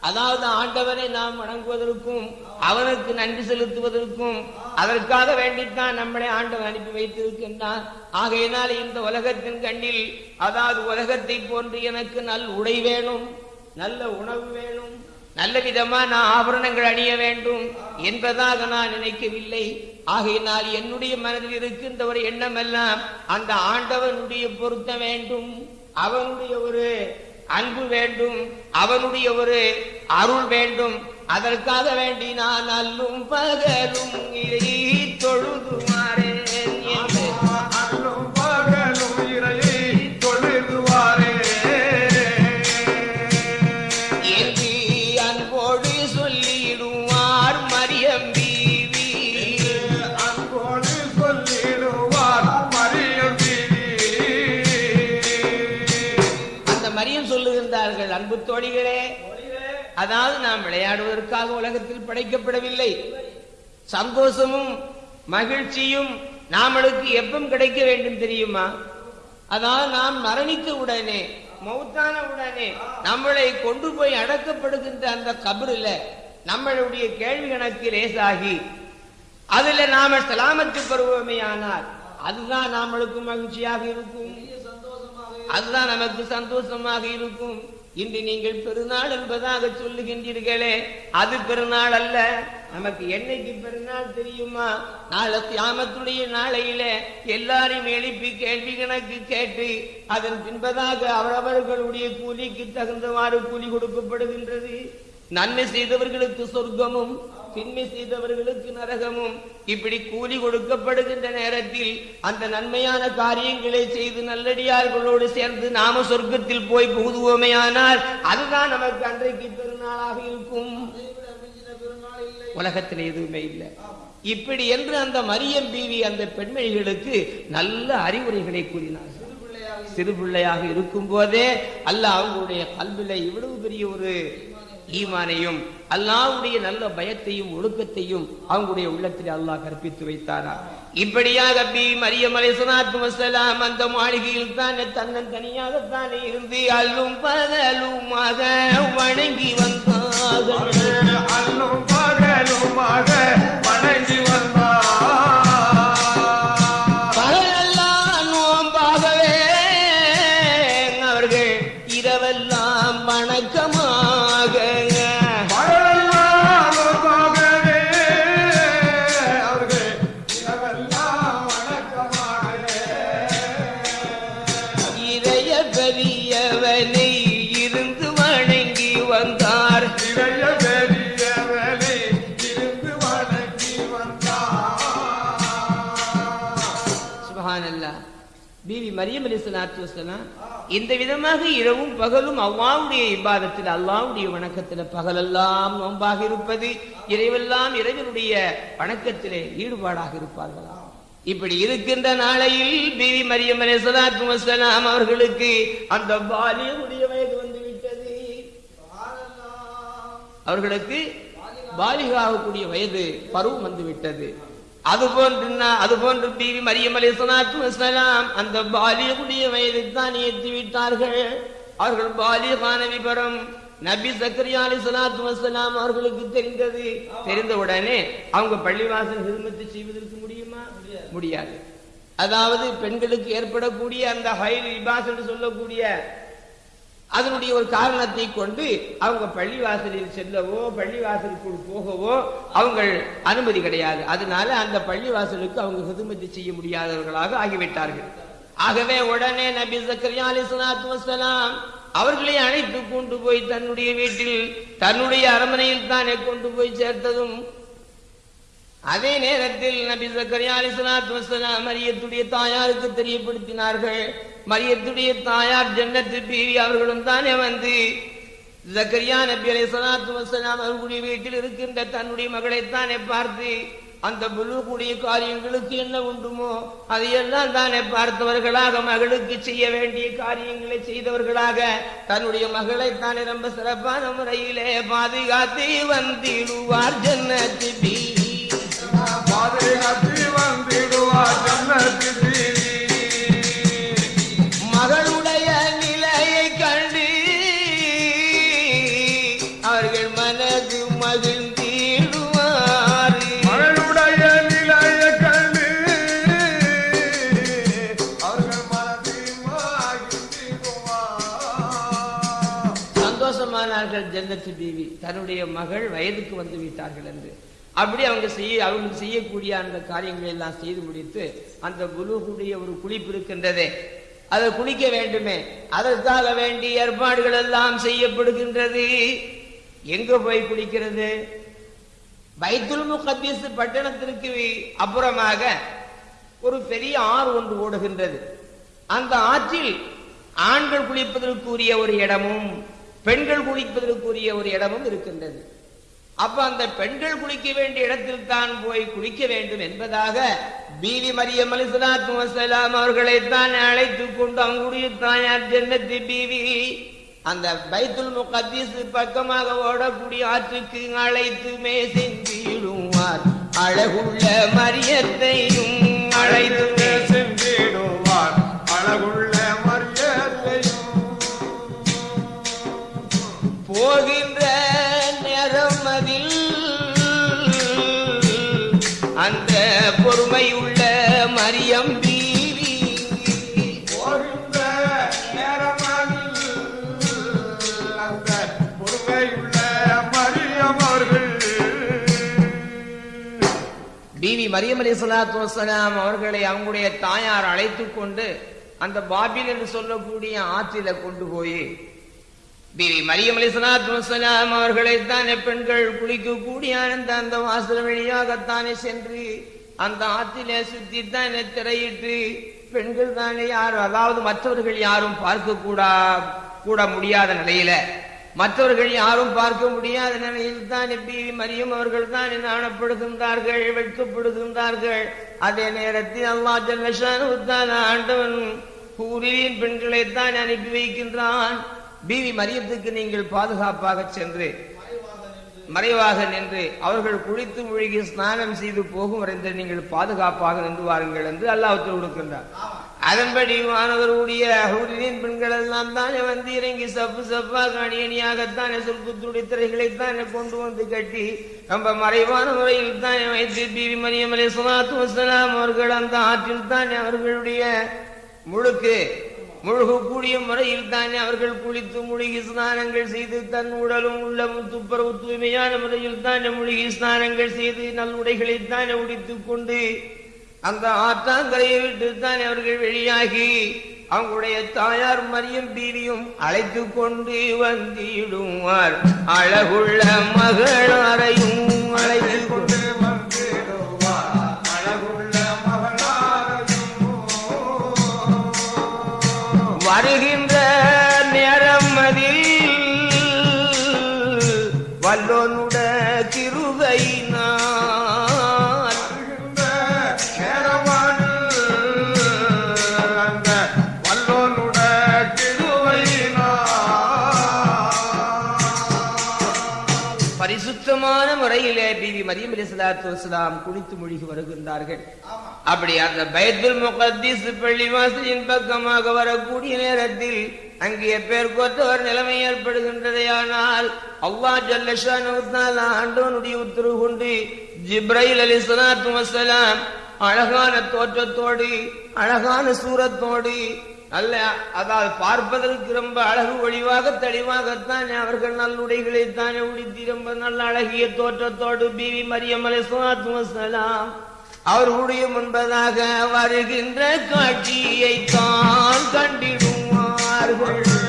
அதாவது ஆண்டவனை நாம் வணங்குவதற்கும் அவனுக்கு நன்றி செலுத்துவதற்கும் அதற்காக வேண்டித்தான் நம்மளை ஆண்டவன் அனுப்பி வைத்திருக்கின்றான் ஆகையினால் இந்த உலகத்தின் கண்ணில் அதாவது உலகத்தை போன்று எனக்கு நல் உடை வேணும் நல்ல உணவு வேணும் நல்ல விதமான ஆபரணங்கள் அணிய வேண்டும் என்பதாக நான் நினைக்கவில்லை. ஆகையினால் என்னுடைய மனதில் இருக்கின்ற ஒரு எண்ணமெல்லாம் அந்த ஆண்டவனுடைய பொருத்த வேண்டும். அவனுடைய ஒரு அன்பு வேண்டும் அவனுடைய ஒரு அருள் வேண்டும் அதற்காக வேண்டி நான் அல்லும் பகலும் தொழுதுமாறே. அதாவது நாம் விளையாடுவதற்காக உலகத்தில் படைக்கப்படவில்லை. சந்தோஷமும் மகிழ்ச்சியும் நாமளுக்கு எப்பம் கிடைக்க வேண்டும் தெரியுமா? அதாவது நாம் மரணித்த உடனே மௌத்தான உடனே நம்மளை கொண்டு போய் அடக்கப்படுகின்ற அந்த கபரில் நம்மளுடைய கேள்வி கணக்கு லேசாகி அதுல நாம சலாமத்து ஆனால் அதுதான் நாமளுக்கு மகிழ்ச்சியாக இருக்கும். அதுதான் நமக்கு சந்தோஷமாக இருக்கும். இன்று நீங்கள் பெருநாள் என்பதாக சொல்லுகின்றீர்களே அது பெருநாள் அல்ல. நமக்கு என்னைக்கு பெருநாள் தெரியுமா? நாளை தியாமத்துடைய நாளையில எல்லாரையும் எழுப்பி கேள்வி கணக்கு கேட்டு அதன் பின்பதாக அவரவர்களுடைய கூலிக்கு தகுந்தவாறு கூலி கொடுக்கப்படுகின்றது. நன்மை செய்தவர்களுக்கு சொர்க்கமும் தின்மை செய்தவர்களுக்கு நரகமும் இப்படி கூலி கொடுக்கப்படுகின்ற நேரத்தில் அந்த நன்மையான காரியங்களை செய்து நல்லடியார்களோடு சேர்ந்து நாம சொர்க்கத்தில் போய் புகுதுவோமேயானால் அதுதான் நமக்கு அன்றைக்கு பெருநாளாக இருக்கும். உலகத்தில் எதுவுமே இல்லை. இப்படி என்று அந்த மரியம் பீவி அந்த பெண்மணிகளுக்கு நல்ல அறிவுரைகளை கூறினார். சிறு பிள்ளையாக இருக்கும் போதே அல்லாஹ் அவங்களுடைய கல்வில இவ்வளவு பெரிய ஒரு ஈமானையும் அல்லாவுடைய நல்ல பயத்தையும் ஒழுக்கத்தையும் அவங்களுடைய உள்ளத்தில் அல்லாஹ் கற்பித்து வைத்தாரா இப்படியாக பி மரியம் அலைஹிஸ்ஸலாத்து வஸலாம் அந்த மாளிகையில் தானே தன்னன் தனியாகத்தானே இருந்து அல்லும் பகலுமாக வணங்கி வந்தார்கள். அல்லும் பகலுமாக வணங்கி பீவி மரியம் வசலாம் இந்த விதமாக இரவும் பகலும் அவ்வாவுடைய இபாதத்தில் அல்லாவுடைய வணக்கத்தில் பகலெல்லாம் நோன்பாக இருப்பது இறைவெல்லாம் இறைவனுடைய வணக்கத்திலே ஈடுபாடாக இருப்பார்களா? இப்படி இருக்கின்ற நாளையில் பிவி மரியம் அலிஸ்லாத்து வசலாம் அவர்களுக்கு அந்த பாலியனுடைய வயது வந்துவிட்டது. அவர்களுக்கு பாலிகாகக்கூடிய வயது பருவம் வந்துவிட்டது. அது போன்று அது போன்று பீவி மரியம் அலி வஸலாம் அந்த பாலியகுடைய வயதை தான் ஏற்றி விட்டார்கள். அவர்கள் பாலிய விபரம் நபி சக்கரியா அலி சலாத்து வசலாம் அவர்களுக்கு தெரிந்தது. தெரிந்த உடனே அவங்க பள்ளிவாசல் ஹிருமத்து செய்வதற்கு முடியுமா? முடியாது. அதாவது பெண்களுக்கு ஏற்படக்கூடிய அந்த ஹைல் இபாஸ் என்று சொல்லக்கூடிய அதனுடைய ஒரு காரணத்தை கொண்டு அவங்க பள்ளிவாசலில் செல்லவோ பள்ளிவாசலுக்குள் போகவோ அவங்க அனுமதி கிடையாது. அதனால அந்த பள்ளிவாசலுக்கு அவங்க ஹிதுமதி செய்ய முடியாதவர்களாக ஆகிவிட்டார்கள். ஆகவே உடனே நபி சக்கரியா அலி வசலாம் அவர்களை அழைத்து கொண்டு போய் தன்னுடைய வீட்டில் தன்னுடைய அரண்மனையில் தானே கொண்டு போய் சேர்த்ததும் அதே நேரத்தில் நபி சக்கரியா அலிஸ்லாத்து வசலாம் மரியத்துடைய தாயாருக்கு தெரியப்படுத்தினார்கள். மரியத்துடைய தாயார் ஜன்னத்து பீவி அவர்களும் தானே வந்து ஜக்கரியா நபி அலை சலாத்து வசலாம் அவர்களுடைய வீட்டில் இருக்கின்ற தன்னுடைய மகளைத்தானே பார்த்து அந்த புலுக்குடைய காரியங்களுக்கு என்ன உண்டுமோ அதையெல்லாம் தானே பார்த்தவர்களாக மகளுக்கு செய்ய வேண்டிய காரியங்களை செய்தவர்களாக தன்னுடைய மகளை தானே ரொம்ப சிறப்பான முறையிலே பாதுகாத்து வந்திடுவார் ஜன்னத்து பீவி. தன்னுடைய மகள் வயதுக்கு வந்து விட்டார்கள் என்று. அப்படி அவங்க செய்ய அவங்க செய்யக்கூடிய அந்த காரியங்களை எல்லாம் செய்து முடித்து அந்த குலுகுடைய ஒரு குளிப்பு இருக்கின்றதே. அதை குளிக்க வேண்டுமே. அதற்காக வேண்டிய ஏற்பாடுகள் எல்லாம் செய்யப்படுகின்றது. எங்க போய் குளிக்கிறது? பைத்துல் முகத்தீஸ் பட்டணத்திற்கு அப்புறமாக ஒரு பெரிய ஆறு ஒன்று ஓடுகின்றது. அந்த ஆற்றில் ஆண்கள் குளிப்பதற்குரிய ஒரு இடமும் பெண்கள் குளிப்பதற்குரிய ஒரு இடமும் இருக்கின்றது. அப்ப அந்த பெண்கள் குளிக்க வேண்டிய இடத்தில் தான் போய் குளிக்க வேண்டும் என்பதாக பீவி மரியம் அலிசலாத்து வசலாம் அவர்களை தான் அழைத்துக் கொண்டு அவங்களுடைய தாயார் ஜன்னத்தி பீவி அந்த பைத்துல் முகத்தீஸ் பக்கமாக ஓடக்கூடிய ஆற்றுக்கு அழைத்துமே சென்றிடுவார் அழகுள்ள மரியத்தையும் அழைத்து போகின்ற நேரம் அதில் அந்த பொறுமை உள்ள மரியம் பீவி போகின்ற நேரம் அந்த பொறுமை மரியம் அவர்கள். பிவி மரியம் அவர்களை அவங்களுடைய தாயார் அழைத்து கொண்டு அந்த பாபில் என்று சொல்லக்கூடிய ஆற்றில கொண்டு போய் பிவி மரியம் அலி சலாத்து வசலாம் அவர்களைத்தானே பெண்கள் குளிக்கக்கூடிய அந்த அந்த வாசல் வழியாகத்தானே சென்று அந்த ஆற்றிலே சுத்தித்தானே திரையிட்டு பெண்கள் தானே யாரும் அதாவது மற்றவர்கள் யாரும் பார்க்க கூடா கூட முடியாத நிலையில. மற்றவர்கள் யாரும் பார்க்க முடியாத நிலையில் தான் பிவி மரியம் அவர்கள் தான் நாணப்படுகின்றார்கள் வெட்கப்படுகின்றார்கள். அதே நேரத்தில் அல்லா ஜல்லஷான் ஆண்டவன் ஊரின் பெண்களைத்தான் அனுப்பி வைக்கின்றான். பிவி மரியத்துக்கு நீங்கள் பாதுகாப்பாக சென்று மறைவாக நின்று அவர்கள் குளித்து மூழ்கி ஸ்நானம் செய்து போகும் வரைந்து நீங்கள் பாதுகாப்பாக நின்று வாருங்கள் என்று அல்லாஹ் கொடுக்கின்றார். அதன்படி மாணவருடைய ஹூரின் பெண்கள் எல்லாம் தானே வந்து இறங்கி சப்பு சப்பாக அணி அணியாகத்தானே சொற்குத்துடைய திரைகளைத்தானே கொண்டு வந்து கட்டி நம்ம மறைவான முறையில் தானே வைத்து பிவி மரியம் அலி வசலாம் அவர்கள் அந்த ஆற்றில் தானே அவர்களுடைய முழுக்கு முழுகக்கூடிய முறையில் தானே அவர்கள் குளித்து முழுகி ஸ்நானங்கள் செய்து தன் உடலும் உள்ளமும் துப்புரவு தூய்மையான முறையில் தானே முழுகி ஸ்நானங்கள் செய்து நல்லுடைகளை தானே உடித்துக் கொண்டு அந்த ஆற்றாங்கரையை விட்டு தானே அவர்கள் வெளியாகி அவங்களுடைய தாயார் மரியம் பீவியும் அழைத்து கொண்டு வந்திடுவார். அழகுள்ள மகளாரையும் அழைத்து கொண்டு மரியம் அலி சலாத்து வசலாம் குளித்து மூழ்கி வருகின்றார்கள். அப்படி அந்த பயத்துல் முகத்தீஸ் பள்ளிவாசலின் பக்கமாக வரக்கூடிய நேரத்தில் அங்கே பேர் கொற்றவர் நிலைமை ஏற்படுகின்றதையானால் அல்லாஹ் ஜல்லஷான் ஆண்டவனுடைய உத்தரவு கொண்டு ஜிப்ரைல் அலி சலாத்து வசலாம் அழகான தோற்றத்தோடு அழகான சூரத்தோடு நல்ல அதாவது பார்ப்பதற்கு ரொம்ப அழகு ஒளிவாக தெளிவாகத்தான் அவர்கள் நல்லுடைகளை தானே உடுத்தி ரொம்ப நல்ல அழகிய தோற்றத்தோடு பிவி மரியமலை அலை அவர்களுடைய முன்பதாக வருகின்ற காட்சியை தான் கண்டிடுவார்கள்.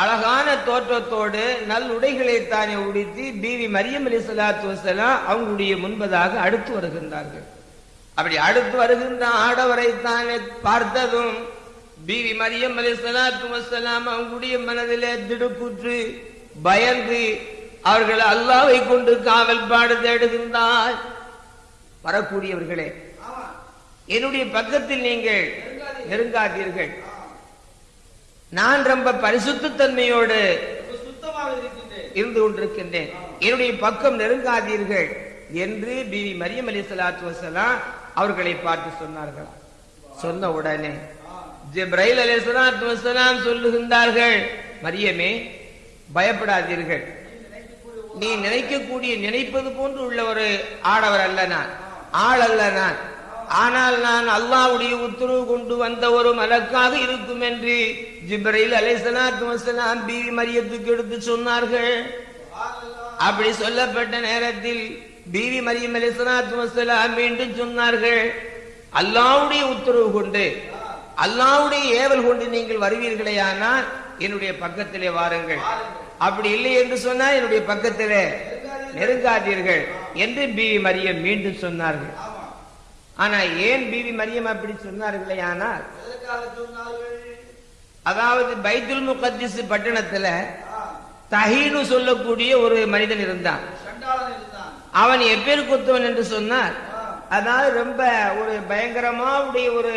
அழகான தோற்றத்தோடு நல்லுடைகளை தானே உடுத்தி பிவி மரியம் அலைஹிஸ்ஸலாத்து வஸ்ஸலாம் அவங்களுடைய முன்பதாக அடுத்து வருகின்றார்கள். அப்படி அடுத்து வருகின்ற ஆடவரை தானே பார்த்ததும் பிவி மரியம் அலைஹிஸ்ஸலாத்து வஸ்ஸலாம் அவங்களுடைய மனதிலே திடுக்குற்று பயந்து அவர்கள் அல்லாவை கொண்டு காவல் பாடு தேடுகின்றார். வரக்கூடியவர்களே என்னுடைய பக்கத்தில் நீங்கள் நெருங்காதீர்கள். நான் ரொம்ப பரிசுத்த தன்மையோடு சுத்தமாக இருக்கின்றேன். இருந்து கொண்டிருக்கின்றேன். என்னுடைய பக்கம் நெருங்காதீர்கள் என்று பிவி மரியம் அலி சலாத்து வசலாம் அவர்களை பார்த்து சொன்னார்கள். சொன்ன உடனே ஜிப்ரைல் அலி சலாத்து வசலாம் சொல்லுகின்றார்கள் மரியமே பயப்படாதீர்கள். நீ நினைக்கக்கூடிய நினைப்பது போன்று உள்ள ஒரு ஆடவர் அல்ல நான். ஆள் அல்ல நான். ஆனால் நான் அல்லாவுடைய உத்தரவு கொண்டு வந்த ஒரு மலக்காக இருக்கும் என்று ஜிப்ரையில் அலைஹிஸ்ஸலாத்து வஸலாம் பிவி மரியத்துக்கு எடுத்து சொன்னார்கள். அப்படி சொல்லப்பட்ட நேரத்தில் பிவி மரியம் அலைஹிஸ்ஸலாத்து வஸலாம் மீண்டும் சொன்னார்கள் அல்லாவுடைய உத்தரவு கொண்டு அல்லாவுடைய ஏவல் கொண்டு நீங்கள் வருவீர்களேயானால் என்னுடைய பக்கத்திலே வாருங்கள். அப்படி இல்லை என்று சொன்னால் என்னுடைய பக்கத்திலே நெருங்காதீர்கள் என்று பிவி மரியம் மீண்டும் சொன்னார்கள். ஆனா ஏன் பிவி மரியம் அப்படி சொன்னார்களே? ஆனால் அதாவது பைத்துல் முகத்திஸ் பட்டணத்துல தஹீனு சொல்லக்கூடிய ஒரு மனிதன் இருந்தான். அவன் எப்பேர் குத்தவன் என்று சொன்னார். அதாவது ரொம்ப ஒரு பயங்கரமா உடைய ஒரு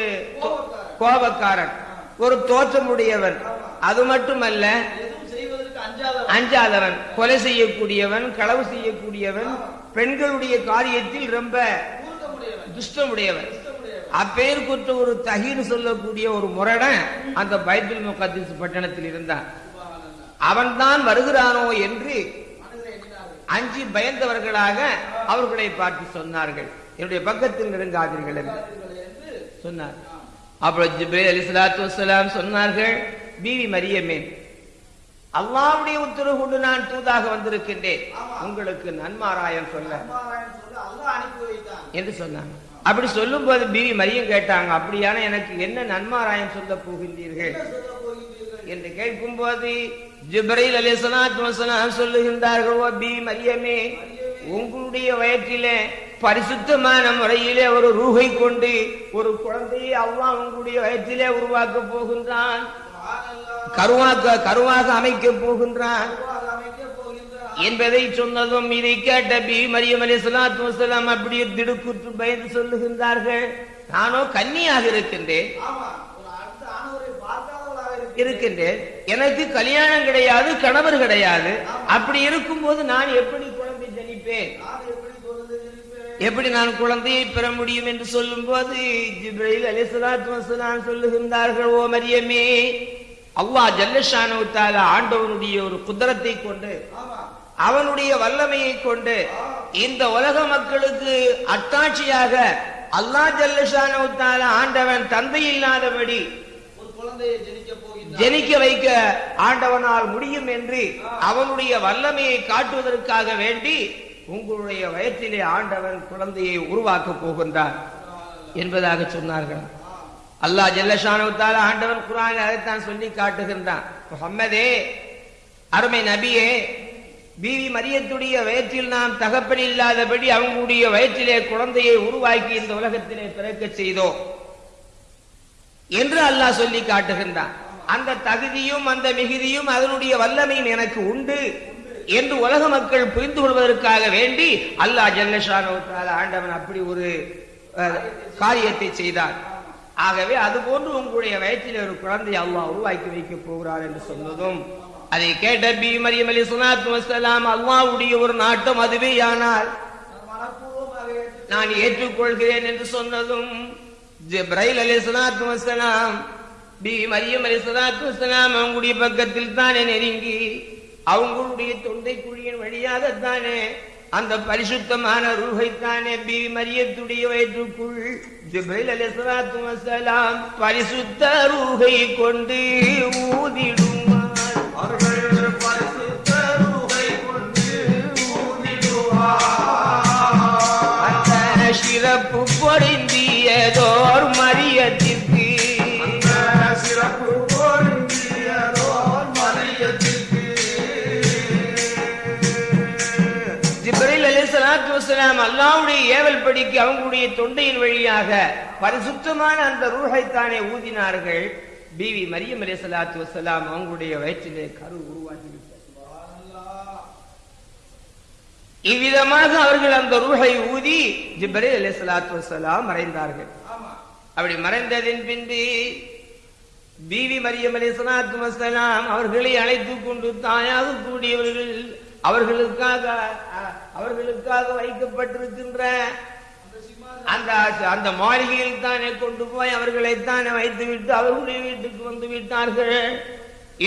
கோபக்காரன். ஒரு தோற்றமுடையவன். அது மட்டுமல்ல அஞ்சாதவன். கொலை செய்யக்கூடியவன் களவு செய்யக்கூடியவன். பெண்களுடைய காரியத்தில் ரொம்ப துஷ்டம் துஷ்டமுடையவன் இஷ்டமுடையவன் ஒரு தகின்னு சொல்லக்கூடிய ஒரு முரடன் அந்த பைபிள் முகத்திஸ் பட்டணத்தில் இருந்தான். அவன்தான் வருகிறானோ என்று அஞ்சு அஞ்சி பயந்தவர்களாக அவர்களை பார்த்து சொன்னார்கள். என்னுடைய பக்கத்தில் நெருங்காதீர்கள் என்று சொன்னார் அப்புறம் ஜிப்ரீல் அலிஸ்லாத்து வசலாம் சொன்னார்கள் பீவி மரியமே அல்லாவுடைய உத்தரவு கொண்டு நான் தூதாக வந்திருக்கின்றேன். உங்களுக்கு நன்மாராயம் சொல்ல. என்று சொன்னாங்க அப்படி சொல்லும் போது பீவி மரியம் கேட்டாங்க அப்படியான எனக்கு என்ன நன்மாராயம் சொல்ல போகின்றீர்கள்? என்று கேட்கும் போது ஜிப்ரைல் அலிசலாத் வசலாம் சொல்லுகின்றார்கள் பி மரியமே உங்களுடைய வயிற்றிலே பரிசுத்தமான முறையிலே ஒரு ரூகை கொண்டு ஒரு குழந்தையை அல்லாஹ் உங்களுடைய வயிற்றிலே உருவாக்க போகின்றான். கருவாக்க கருவாக அமைக்க போகின்றான். என்பதை சொன்னதும் இதை கேட்ட பி. மரியம் அலி சலாத்து வசலாம் அப்படியே திடுக்குற்று பயந்து சொல்லுகின்றார்கள். நானோ கன்னியாக இருக்கின்றேன். இருக்கின்றேன். எனக்கு கல்யாணம் கிடையாது கணவர் கிடையாது. அப்படி இருக்கும்போது நான் எப்படி குழந்தை ஜனிப்பேன் நான் எப்படி குழந்தை ஜனிப்பேன்? எப்படி நான் குழந்தையை பெற முடியும் என்று சொல்லும் போது ஜிப்ரைல் அலிசலாத்து சொல்லுகின்றார்கள் ஓ மரியமே அல்லாஹ் ஜல்லஷானவுத்தால ஆண்டவனுடைய ஒரு குதிரத்தை கொண்டு அவனுடைய வல்லமையை கொண்டு இந்த உலக மக்களுக்கு அத்தாட்சியாக அல்லாஹ் ஜல்லஷானவுத்தால ஆண்டவன் தந்தை இல்லாதபடி ஜெனிக்க வைக்க ஆண்டவனால் முடியும் என்று அவனுடைய வல்லமையை காட்டுவதற்காக வேண்டி உங்களுடைய வயற்றிலே ஆண்டவன் குழந்தையை உருவாக்கப் போகின்றார் என்பதாக சொன்னார்கள். அல்லாஹ் ஜல்லஷானுத்தால ஆண்டவன் குரான் அதைத்தான் சொல்லி காட்டுகின்றான். முஹம்மதே அருமை நபியே பிவி மரியத்துடைய வயிற்றில் நாம் தகப்பன் இல்லாதபடி அவங்களுடைய வயிற்றிலே குழந்தையை உருவாக்கி இந்த உலகத்திலே பிறக்கச் செய்தோம் என்று அல்லாஹ் சொல்லி காட்டுகின்றான். அந்த தகுதியும் அந்த மிகுதியும் அதனுடைய வல்லமையும் எனக்கு உண்டு. என்று உலக மக்கள் புரிந்து கொள்வதற்காக வேண்டி அல்லாஹ் ஜல்லஷானோ ஆண்டவன் அப்படி ஒரு காரியத்தை செய்தார். ஆகவே அதுபோன்று உங்களுடைய வயிற்றில் ஒரு குழந்தை அல்லாஹ் உருவாக்கி வைக்க போகிறார் என்று சொன்னதும் அதை கேட்ட பி மரியம் அலி சுனாத்து வசலாம் அல்லாவுடைய ஒரு நாட்டம் அதுவே ஆனால் நான் ஏற்றுக்கொள்கிறேன் என்று சொன்னதும் ஜிப்ரைல் அலி சுனாத் வசலாம் பி மரியம் அலி சலாத்து வசலாம் அவங்களுடைய பக்கத்தில் தானே நெருங்கி அவங்களுடைய தொண்டை குழியின் வழியாகத்தானே அந்த பரிசுத்தமான ரூஹைத்தானே பி மரியத்துடைய வயிற்றுக்குள் ஜிபைல் அலி சலாத்து வசலாம் பரிசுத்த ரூஹை கொண்டு ஊதிடுவார் அவர்கள் பரிசுத்த ரூஹை கொண்டு ஊதிடுவார். அந்த சிறப்பு பொருந்தியதோர் மரியத்திற்கு வஸலாம் அல்லாஹ்வுடைய ஏவல் படிக்கு அவங்களுடைய தொண்டையின் வழியாக பரிசுத்தமான அந்த ரூஹைத்தானே ஊதினார்கள். பிவி மரியம் அலைஹிஸ்ஸலாத்து வஸலாம் அவங்களுடைய வயிற்றிலே கரு உருவாகிவிட்டது இவ்விதமாக அவர்கள் அந்த ரூஹை ஊதி ஜிப்ரீல் அலைஹிஸ்ஸலாத்து வஸலாம் மறைந்தார்கள். ஆமா. அப்படி மறைந்ததின் பின்பு பீவி மரியம் அலைஹிஸ்ஸலாத்து வஸலாம் அவர்களை அழைத்துக் கொண்டு தாயாக கூடியவர்கள் அவர்களுக்காக அவர்களுக்காக வைக்கப்பட்டிருக்கின்ற அந்த அந்த மாளிகையில் தானே கொண்டு போய் அவர்களை தானே வைத்து விட்டு அவர்களுடைய வீட்டுக்கு வந்து விட்டார்கள்.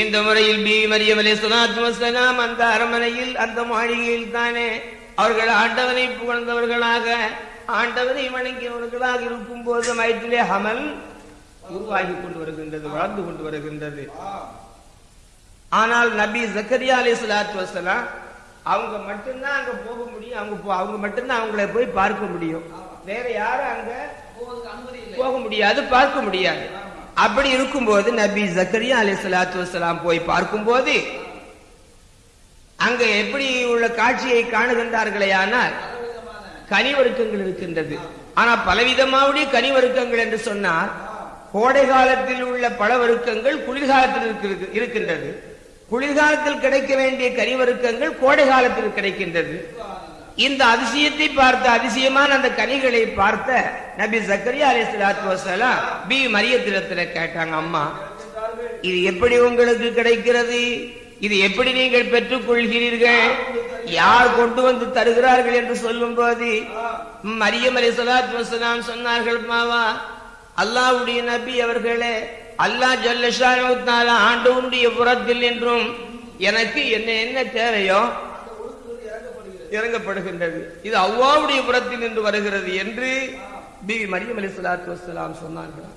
இந்த முறையில் பி. மரியம் அலைஹிஸ்ஸலாத்து அந்த அரமனையில் அந்த மாளிகையில் தானே அவர்கள் ஆண்டவனை புகழ்ந்தவர்களாக ஆண்டவனை வணங்கியவர்களாக இருக்கும் போது வயிற்றிலே ஹமல் உருவாகி கொண்டு வருகின்றது வளர்ந்து கொண்டு வருகின்றது. ஆனால் நபி ஜக்கரியா அலி சுலாத்து வசலாம் அவங்க மட்டும்தான் அங்க போக முடியும். அவங்க போ- அவங்க மட்டும்தான் அவங்களை போய் பார்க்க முடியும். வேற யாரும் அங்க போக முடியாது பார்க்க முடியாது. அப்படி இருக்கும்போது நபி ஜக்கரியா அலி சலாத்து வலாம் போய் பார்க்கும்போது அங்க எப்படி உள்ள காட்சியை காணுகின்றார்களே ஆனால் கனிவருக்கங்கள் இருக்கின்றது. ஆனா பலவிதமாவுடைய கனிவருக்கங்கள் என்று சொன்னால் கோடை காலத்தில் உள்ள பல வருக்கங்கள் குளிர்காலத்தில் இருக்கிறது- இருக்கின்றது. குளிர்காலத்தில் கிடைக்க வேண்டிய கனிவருக்கங்கள் கோடை காலத்தில் கிடைக்கின்றது. இந்த அதிசயத்தை பார்த்த அதிசயமான அந்த கனிகளை பார்த்த நபி ஜக்கரியா அலைஹிஸ்ஸலாத்து வசலாம் பி மரியத்திடத்துல கேட்டாங்க அம்மா இது எப்படி உங்களுக்கு கிடைக்கிறது? இது எப்படி நீங்கள் பெற்றுக் கொள்கிறீர்கள் யார் கொண்டு வந்து தருகிறார்கள் என்று சொல்லும் போது மரியம் அலி சலாத் வசலாம் சொன்னார்கள் மாவா அல்லாஹ்வுடைய நபி அவர்களே அல்லாஹ் ஜல்லஷான ஆண்டவனுடைய புறத்தில் என்றும் எனக்கு என்ன என்ன தேவையோ இறங்கப்படுகின்றது. இது அவ்வாவுடைய புறத்தில் நின்று வருகிறது என்று பிபி மரியம் அலி சலாத்து வசலாம் சொன்னார்கள்.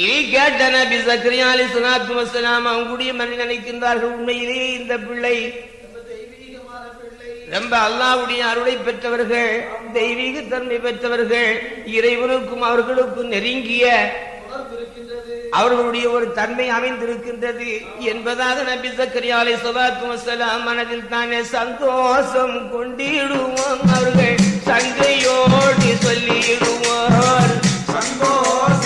இதை கேட்ட நபி சக்கரியா அலி சலாத்து வசலாம் அவங்களுடைய மனித நினைக்கின்றார்கள் உண்மையிலேயே இந்த பிள்ளை ரொம்ப அல்லாவுடைய அருளை பெற்றவர்கள் தெய்வீக தன்மை பெற்றவர்கள் இறைவனுக்கும் அவர்களுக்கும் நெருங்கிய அவர்களுடைய ஒரு தன்மை அமைந்திருக்கின்றது என்பதாக நபி சக்கரியா அலை சலாத்து வசலாம் மனதில் தானே சந்தோஷம் கொண்டிடுவோம் அவர்கள் சங்கையோடு சொல்லிடுவார். சந்தோஷம்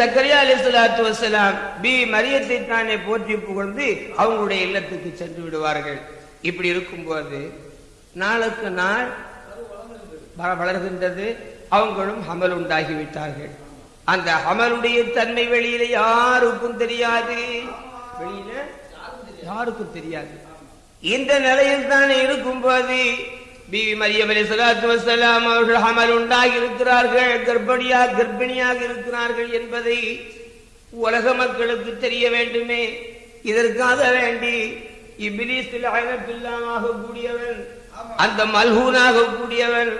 சக்கரியா அலி சலாத்து வசலாம் பி மரியத்தை தானே போற்றி புகழ்ந்து அவங்களுடைய இல்லத்துக்கு சென்று விடுவார்கள். இப்படி இருக்கும்போது நாளுக்கு நாள் வளர்கின்றது. அவங்களும் ஹமல் உண்டாகிவிட்டார்கள். அந்த ஹமலுடைய தன்மை வெளியில யாருக்கும் தெரியாது. வெளியில யாருக்கும் தெரியாது. இந்த நிலையில் தான் இருக்கும்போது பிவி மரியம் அலி சலாத்து வசலாம் அவர்கள் ஹமல் உண்டாகி இருக்கிறார்கள் கர்ப்பிணியா கர்ப்பிணியாக இருக்கிறார்கள் என்பதை உலக மக்களுக்கு தெரிய வேண்டுமே இதற்காக வேண்டி இபிலிஸில் அயனப்பில்லாமாக கூடியவன் அந்த மல்ஹூனாக கூடியவன்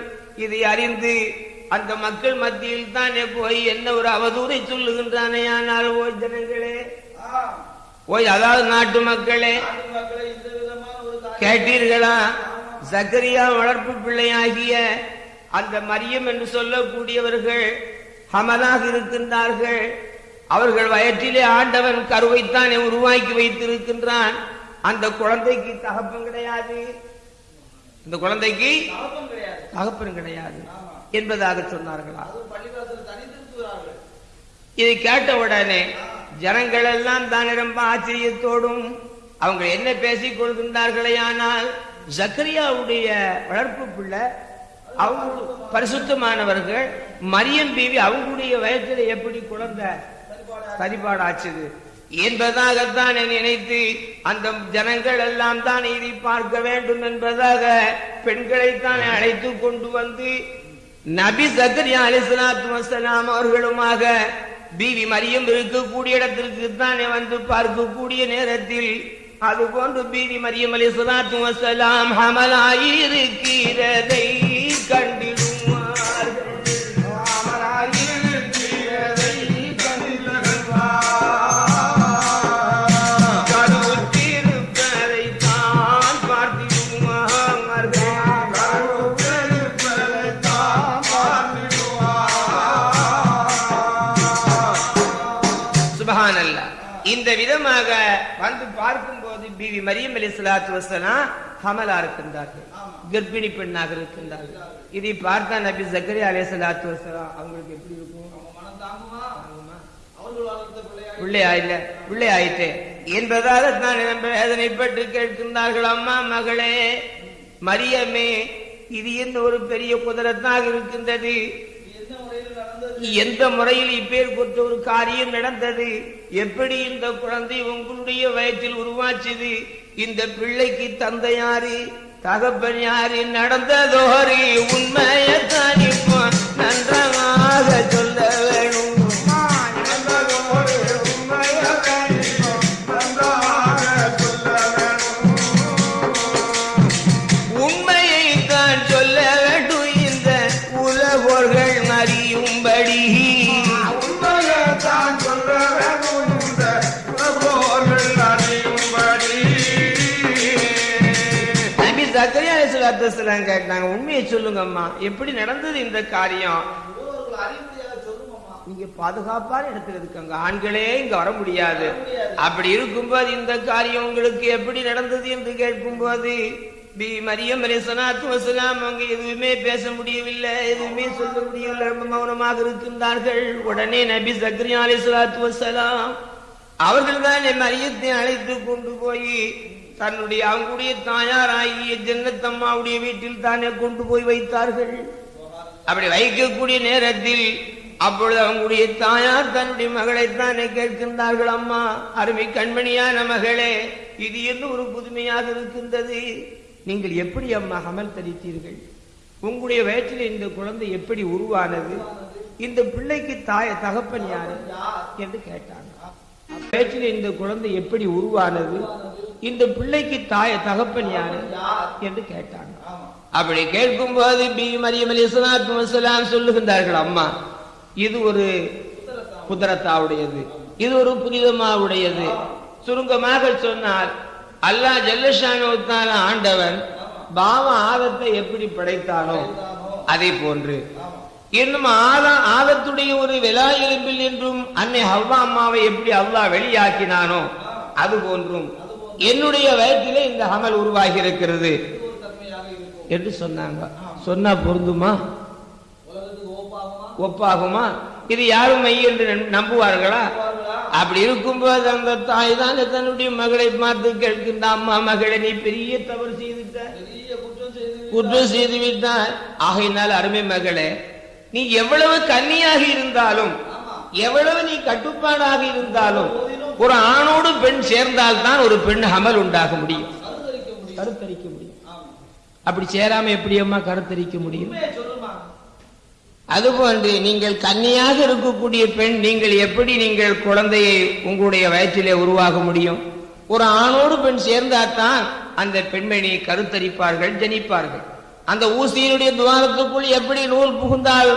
இதை அறிந்து அந்த மக்கள் மத்தியில் தானே போய் என்ன ஒரு அவதூறை சொல்லுகின்றானே ஆனால் ஓ ஜனங்களே. ஓய் அதாவது நாட்டு மக்களே கேட்டீர்களா சக்கரியா வளர்ப்பு பிள்ளையாகிய அந்த மரியம் என்று சொல்லக்கூடியவர்கள் ஹமலாக இருக்கின்றார்கள். அவர்கள் வயிற்றிலே ஆண்டவன் கருவைத்தானே உருவாக்கி வைத்திருக்கின்றான். அந்த குழந்தைக்கு தகப்பம் கிடையாது. இந்த குழந்தைக்கு கிடையாது தகப்பன் கிடையாது என்பதாக சொன்னார்களா? இதை கேட்ட உடனே ஜனங்கள் எல்லாம் தான் ரொம்ப ஆச்சரியத்தோடும் அவங்க என்ன பேசிக் கொள்கின்றார்களே ஆனால் ஜக்கரியாவுடைய வளர்ப்பு பிள்ளை அவங்க பரிசுத்தமானவர்கள் மரியம் பீவி அவங்களுடைய வயசுல எப்படி குழந்தை சரிபாடாச்சுது என்பதாகத்தான் நினைத்து அந்த ஜனங்கள் எல்லாம் தான் இதை பார்க்க வேண்டும் என்பதாக பெண்களைத்தான் அழைத்து கொண்டு வந்து நபி சக்கரியா அலிஸ்லாத்து வசலாம் அவர்களுமாக பீவி மரியம் இருக்கக்கூடிய இடத்திற்கு தானே வந்து பார்க்கக்கூடிய நேரத்தில் அது போன்று பீவி மரியம் அலிஸ்லாத்து வசலாம் ஹமலாயிருக்கிறதை கண்டிடுவார்கள் பிவி மரியம் அலி சலாத்து வசலாம் ஹமலா இருக்கின்றார்கள். கர்ப்பிணி பெண்ணாக இருக்கின்றார்கள். இதை பார்த்தா நபி ஜக்கரி அலி சலாத்து வசலாம் அவங்களுக்கு எப்படி இருக்கும்? பிள்ளையா இல்ல பிள்ளை ஆயிட்டே. என்பதாக தான் வேதனைப்பட்டு கேட்கின்றார்கள். அம்மா மகளே மரியமே இது என்ன ஒரு பெரிய குதிரத்தாக இருக்கின்றது? எந்த முறையில் இப்பேர் கொண்ட ஒரு காரியம் நடந்தது? எப்படி இந்த குழந்தை உங்களுடைய வயத்தில் உருவாச்சுது? இந்த பிள்ளைக்கு தந்தை யாரு தகப்பன் யாரு நடந்ததோரி உண்மையை இப்போ நன்றமாக சொல்ல வேணும். தான் கேட்டாங்க உண்மையை சொல்லுங்க அம்மா எப்படி நடந்தது இந்த காரியம்? நீங்க பாதுகாப்பான இடத்துல இருக்காங்க. ஆண்களே இங்க வர முடியாது. அப்படி இருக்கும்போது இந்த காரியம் உங்களுக்கு எப்படி நடந்தது என்று கேட்கும்போது பி. மரியம் அலி வசலாம் அவங்க எதுவுமே பேச முடியவில்லை எதுவுமே சொல்ல முடியவில்லை. ரொம்ப மௌனமாக இருக்கின்றார்கள். உடனே நபி சக்ரியா அலி வசலாம் அவர்கள் தான் மரியத்தை அழைத்து கொண்டு போய் தன்னுடைய அவங்களுடைய தாயார் ஆகிய ஜன்னத்தம்மாவுடைய வீட்டில் தானே கொண்டு போய் வைத்தார்கள். அப்படி வைக்கக்கூடிய நேரத்தில் அப்பொழுது அவங்களுடைய தாயார் தன்னுடைய மகளைத்தானே கேட்கின்றார்கள் அம்மா அருமை கண்மணியான மகளே இது என்ன ஒரு புதுமையாக இருக்கின்றது? நீங்கள் எப்படி அம்மா அமல் தரித்தீர்கள்? உங்களுடைய வயிற்றில் இந்த குழந்தை எப்படி உருவானது? இந்த பிள்ளைக்கு தாய தகப்பன் யாரு? என்று கேட்டாங்க. வயிற்றில் இந்த குழந்தை எப்படி உருவானது? இந்த பிள்ளைக்கு தாய தகப்பன் யாரு? என்று கேட்டாங்க. அப்படி கேட்கும்போது பி. மரியம் அலி வசலாம் சொல்லுகின்றார்கள் அம்மா இது ஒரு குதிரத்தாவுடையது இது ஒரு புனிதமாவுடையது. சுருங்கமாக சொன்னால் அல்லாஹ் ஜல்லஷானுத்தான ஆண்டவன் பாவ ஆதத்தை எப்படி படைத்தானோ அதே போன்று. இன்னும் ஆதா ஆதத்துடைய ஒரு விலா எலும்பில் என்றும் அன்னை ஹவ்வா அம்மாவை எப்படி அல்லாஹ் வெளியாக்கினானோ அது போன்றும். என்னுடைய வயத்திலே இந்த அமல் உருவாகி இருக்கிறது என்று சொன்னாங்க. சொன்னா பொருந்துமா? ஒப்பாகுமா? இது யாரும் மெய் என்று நம்- நம்புவார்களா? அப்படி இருக்கும்போது அந்த தாய் தான் தன்னுடைய மகளை பார்த்து கேட்கின்ற அம்மா மகளை நீ பெரிய தவறு செய்துட்ட குற்றம் செய்து விட்டாய். ஆகையினால் அருமை மகளே நீ எவ்வளவு கன்னியாக இருந்தாலும் எவ்வளவு நீ கட்டுப்பாடாக இருந்தாலும் ஒரு ஆணோடு பெண் சேர்ந்தால் தான் ஒரு பெண் அமல் உண்டாக முடியும். கருத்தரிக்க முடியும். அப்படி சேராம எப்படி அம்மா கருத்தரிக்க முடியும்? அதுபோன்று நீங்கள் கன்னியாக இருக்கக்கூடிய பெண் நீங்கள் எப்படி நீங்கள் குழந்தையை உங்களுடைய வயிற்றிலே உருவாக முடியும்? ஒரு ஆணோடு பெண் சேர்ந்தால்தான் அந்த பெண்மணி கருத்தரிப்பார்கள் ஜனிப்பார்கள். அந்த ஊசியினுடைய துவாரத்துக்குள் எப்படி நூல் புகுந்தால்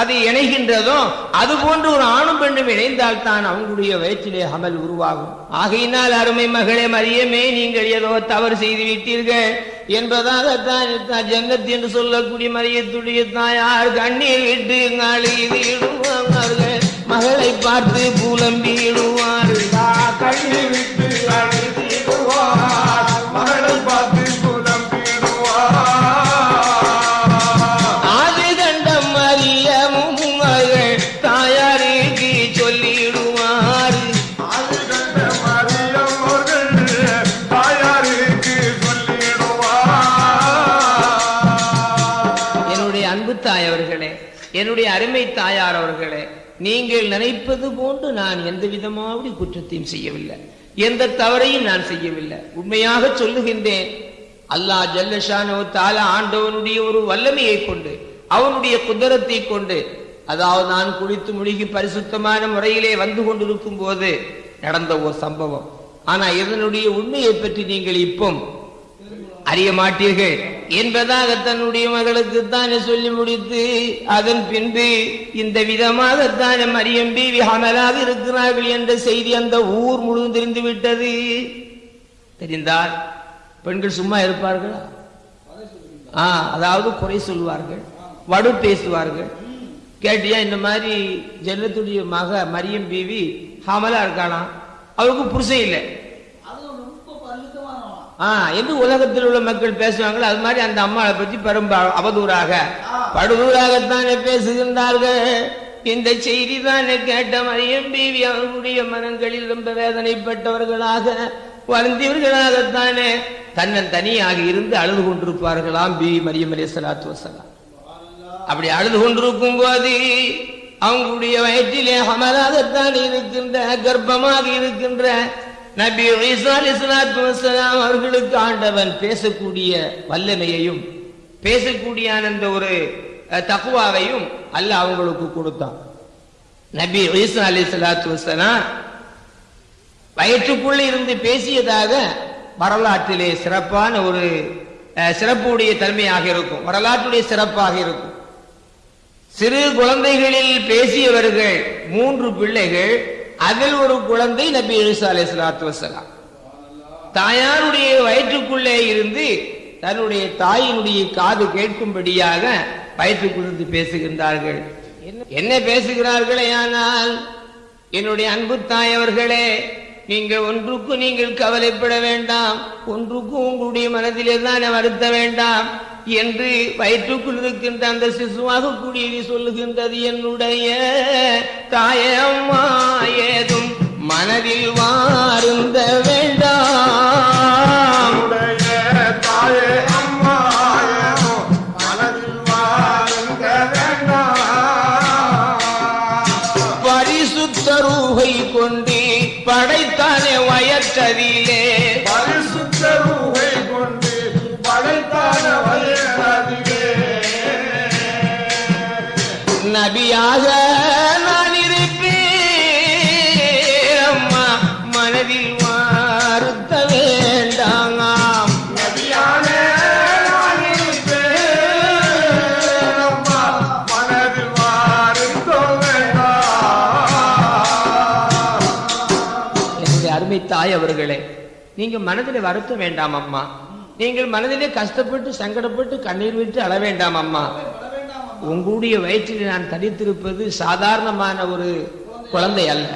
அது இணைகின்றதோ அது போன்று ஒரு ஆணும் பெண்ணும் இணைந்தால் தான் அவங்களுடைய வயிற்றிலே அமல் உருவாகும். ஆகையினால் அருமை மகளே மரியமே நீங்கள் ஏதோ தவறு செய்து விட்டீர்கள் என்பதாகத்தான் தான் ஜன்னத் என்று சொல்லக்கூடிய மரியத்துடைய தாயார் கண்ணீர் விட்டு நாளில் இடுவார்கள் மகளை பார்த்து புலம்பிடுவார்கள். கண்ணீர் விட்டு நீங்கள் நினைப்பது போன்று நான் எந்த விதமாவது குற்றத்தையும் செய்யவில்லை. எந்த தவறையும் நான் செய்யவில்லை. உண்மையாக சொல்லுகின்றேன் அல்லாஹ் ஜல்லஷானோ தால ஆண்டவனுடைய ஒரு வல்லமையை கொண்டு அவனுடைய குதிரத்தை கொண்டு அதாவது நான் குளித்து முழுகி பரிசுத்தமான முறையிலே வந்து கொண்டிருக்கும் போது நடந்த ஒரு சம்பவம். ஆனா இதனுடைய உண்மையை பற்றி நீங்கள் இப்போ அறிய மாட்டீர்கள். என்பதாக தன்னுடைய மகளுக்கு தானே சொல்லி முடித்து அதன் பின்பு இந்த விதமாக மரியம் பீவி அமலாக இருக்கிறார்கள் என்ற செய்தி அந்த ஊர் முழுவதும் தெரிந்து விட்டது. தெரிந்தால் பெண்கள் சும்மா இருப்பார்களா? ஆ அதாவது குறை சொல்வார்கள் வடு பேசுவார்கள். கேட்டியா இந்த மாதிரி ஜன்னத்துடைய மக மரியம் பீவி ஹமலா இருக்காளாம். அவருக்கு புருஷன் இல்லை அது ரொம்ப பரிசுத்தமானவன் ஆ என்று உலகத்தில் உள்ள மக்கள் பேசுவாங்களோ அது மாதிரி அந்த அம்மாவை பற்றி பெரும் அவதூறாக. படுதூராகத்தானே பேசுகின்றார்கள். இந்த செய்தி தானே கேட்ட மரியம் பீவி அவர்களுடைய மனங்களில் ரொம்ப வேதனைப்பட்டவர்களாக வருந்தியவர்களாகத்தானே. தன்னன் தனியாக இருந்து அழுது கொண்டிருப்பார்களாம் பி மரியம் அலி சலாத்து வசலாம் அப்படி அழுது கொண்டிருக்கும் போது அவங்களுடைய வயிற்றிலே அமலாகத்தான் இருக்கின்ற கர்ப்பமாக இருக்கின்ற நபி ஈசா அலிஸ்லாத்து வசலாம் அவர்களுக்கு ஆண்டவன் பேசக்கூடிய வல்லமையையும் பேசக்கூடிய அந்த ஒரு தக்குவாவையும் அல்ல அவங்களுக்கு கொடுத்தான். நபி ஈசா அலி சலாத்து வசலாம் வயிற்றுக்குள்ளே இருந்து பேசியதாக வரலாற்றிலே சிறப்பான ஒரு சிறப்புடைய தன்மையாக இருக்கும். வரலாற்றுடைய சிறப்பாக இருக்கும். சிறு குழந்தைகளில் பேசியவர்கள் மூன்று பிள்ளைகள் அதில் ஒரு குழந்தை நபி ஈசா அலை சலாத்து வசலாம் தாயாருடைய வயிற்றுக்குள்ளே இருந்து தன்னுடைய தாயினுடைய காது கேட்கும்படியாக வயிற்றுக்குள்ளிருந்து பேசுகின்றார்கள். என்ன- என்ன பேசுகிறார்களே ஆனால் என்னுடைய அன்பு தாய் அவர்களே நீங்கள் ஒன்றுக்கும் நீங்கள் கவலைப்பட வேண்டாம். ஒன்றுக்கும் உங்களுடைய மனதிலே தான் வருத்த வேண்டாம். என்று வயிற்றுக்குள் இருக்கின்ற அந்த சிசுவாக கூடியது சொல்லுகின்றது என்னுடைய தாயம்மா ஏதும் மனதில் வாருந்த நபியாக நான் இருப்பேன். அம்மா மனதில் வார்த்த வேண்டாம். நபியானே நான் இருப்பேன். அம்மா மனதில் வாருந்தோ வேண்டாம். என்னுடைய அருமை தாய் அவர்களே நீங்க மனதிலே வருத்தம் வேண்டாம் அம்மா. நீங்கள் மனதிலே கஷ்டப்பட்டு சங்கடப்பட்டு கண்ணீர் விட்டு அழ வேண்டாம் அம்மா. உங்களுடைய வயிற்றில் நான் தரித்திருப்பது சாதாரணமான ஒரு குழந்தை அல்ல.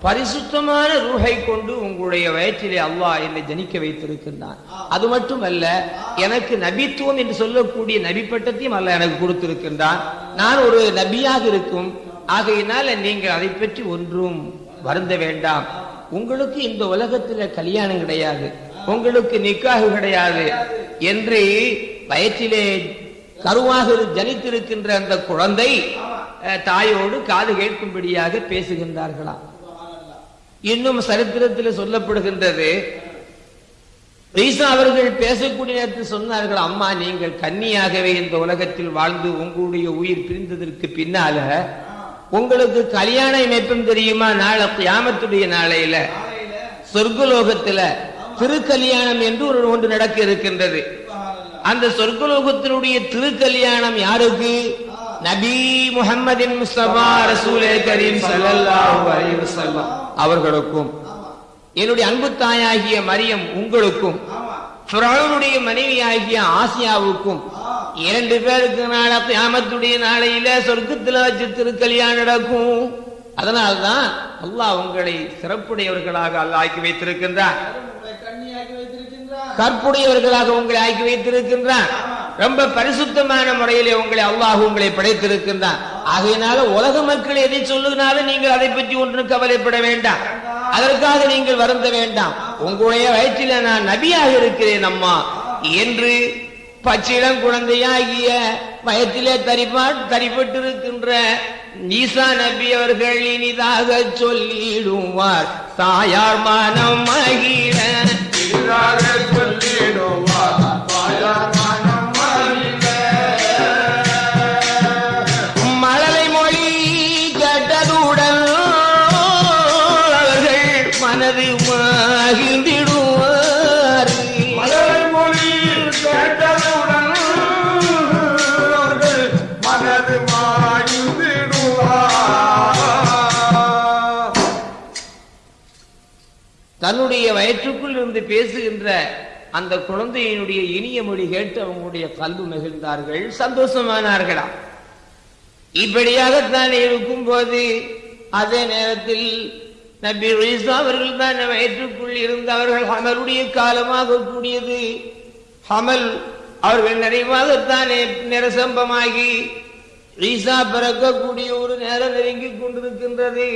பரிசுத்தமான ரூஹை கொண்டு உங்களுடைய வயிற்றிலே அல்லாஹ் என்னை ஜனிக்க வைத்திருக்கின்றான். அது மட்டுமல்ல எனக்கு நபித்துவம் என்று சொல்லக்கூடிய நபி பட்டத்தையும் அல்ல எனக்கு கொடுத்திருக்கின்றான். நான் ஒரு நபியாக இருக்கும். ஆகையினால நீங்கள் அதை பற்றி ஒன்றும் வருந்த வேண்டாம். உங்களுக்கு இந்த உலகத்தில் கல்யாணம் கிடையாது. உங்களுக்கு நிக்காகு கிடையாது. என்று வயிற்றிலே கருவாக ஜனித்திருக்கின்ற அந்த குழந்தை தாயோடு காது கேட்கும்படியாக பேசுகின்றார்களாம் இன்னும் சரித்திரத்தில் சொல்லப்படுகின்றது ஈசா அவர்கள் பேசக்கூடிய நேரத்தில் சொன்னார்கள் அம்மா நீங்கள் கன்னியாகவே இந்த உலகத்தில் வாழ்ந்து உங்களுடைய உயிர் பிரிந்ததற்கு பின்னால உங்களுக்கு கல்யாணம் எப்பம் தெரியுமா? நாளை கியாமத்துடைய நாளையில சொர்க்கலோகத்துல திருக்கல்யாணம் என்று ஒரு ஒன்று நடக்க இருக்கின்றது. அந்த சொர்க்கலோகத்தினுடைய திருக்கல்யாணம் யாருக்கு? நபி முகமதின் முஸ்தபா ரசூலே கரீம் அலைஹி வஸல்லம். அவர்களுக்கும். என்னுடைய அன்பு தாயாகிய மரியம் உங்களுக்கும். ஆமா ஃபிரௌனுடைய மனைவியாகிய ஆசியாவுக்கும். இரண்டு பேருக்கு நாள கியாமத்துடைய நாளையில சொர்க்கத்துல வச்சு திருக்கல்யாணம் நடக்கும். அதனால்தான் அல்லாஹ் உங்களை சிறப்புடையவர்களாக அல்லாஹ் ஆக்கி வைத்திருக்கின்றார் கற்புடையவர்களாக உங்களை ஆக்கி வைத்திருக்கின்றான். ரொம்ப பரிசுத்தமான முறையிலே உங்களை அல்லாஹ் உங்களை படைத்திருக்கின்றான். ஆகையினால உலக மக்கள் எதை சொல்லுனாலும் நீங்கள் அதை பற்றி ஒன்றும் கவலைப்பட வேண்டாம். அதற்காக நீங்கள் வருந்த வேண்டாம். உங்களுடைய வயிற்றில நான் நபியாக இருக்கிறேன் அம்மா. என்று பச்சிளம் குழந்தையாகிய வயத்திலே தரிப்பா தரிப்பட்டிருக்கின்ற ஈசா நபி அவர்கள் இனிதாக சொல்லிடுவார். தாயார் மனம் மகிழ வயிற்றுக்குள் இருந்து பேசுகின்ற அந்த குழந்தையினுடைய இனிய மொழி கேட்டு அவங்களுடைய கல்வி மகிழ்ந்தார்கள் சந்தோஷமானார்களாம் இப்படியாகத்தான் இருக்கும்போது அதே நேரத்தில் நபி ஈசா அவர்கள் தான் வயிற்றுக்குள் இருந்து அவர்கள் ஹமலுடைய காலமாக கூடியது. ஹமல் அவர்கள் நிறைவாகத்தானே நிரசம்பமாகி ஈசா பிறக்கக்கூடிய ஒரு நேரம் நெருங்கிக் கொண்டிருக்கின்றது.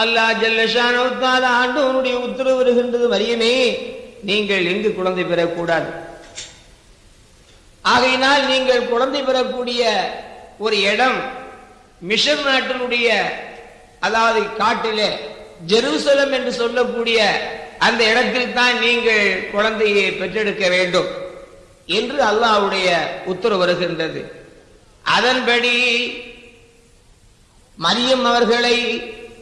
அல்லாஹ் ஜல்லஷானவத்தால் ஆண்டவனுடைய உத்தரவு வருகின்றது மரியமே நீங்கள் எங்கு குழந்தை பெறக்கூடாது. ஆகையினால் நீங்கள் குழந்தை பெறக்கூடிய ஒரு இடம் மிஷர் நாட்டினுடைய அதாவது காட்டிலே ஜெருசலம் என்று சொல்லக்கூடிய அந்த இடத்தில் தான் நீங்கள் குழந்தையை பெற்றெடுக்க வேண்டும் என்று அல்லாஹ்வுடைய உத்தரவு வருகின்றது. அதன்படி மரியம் அவர்களை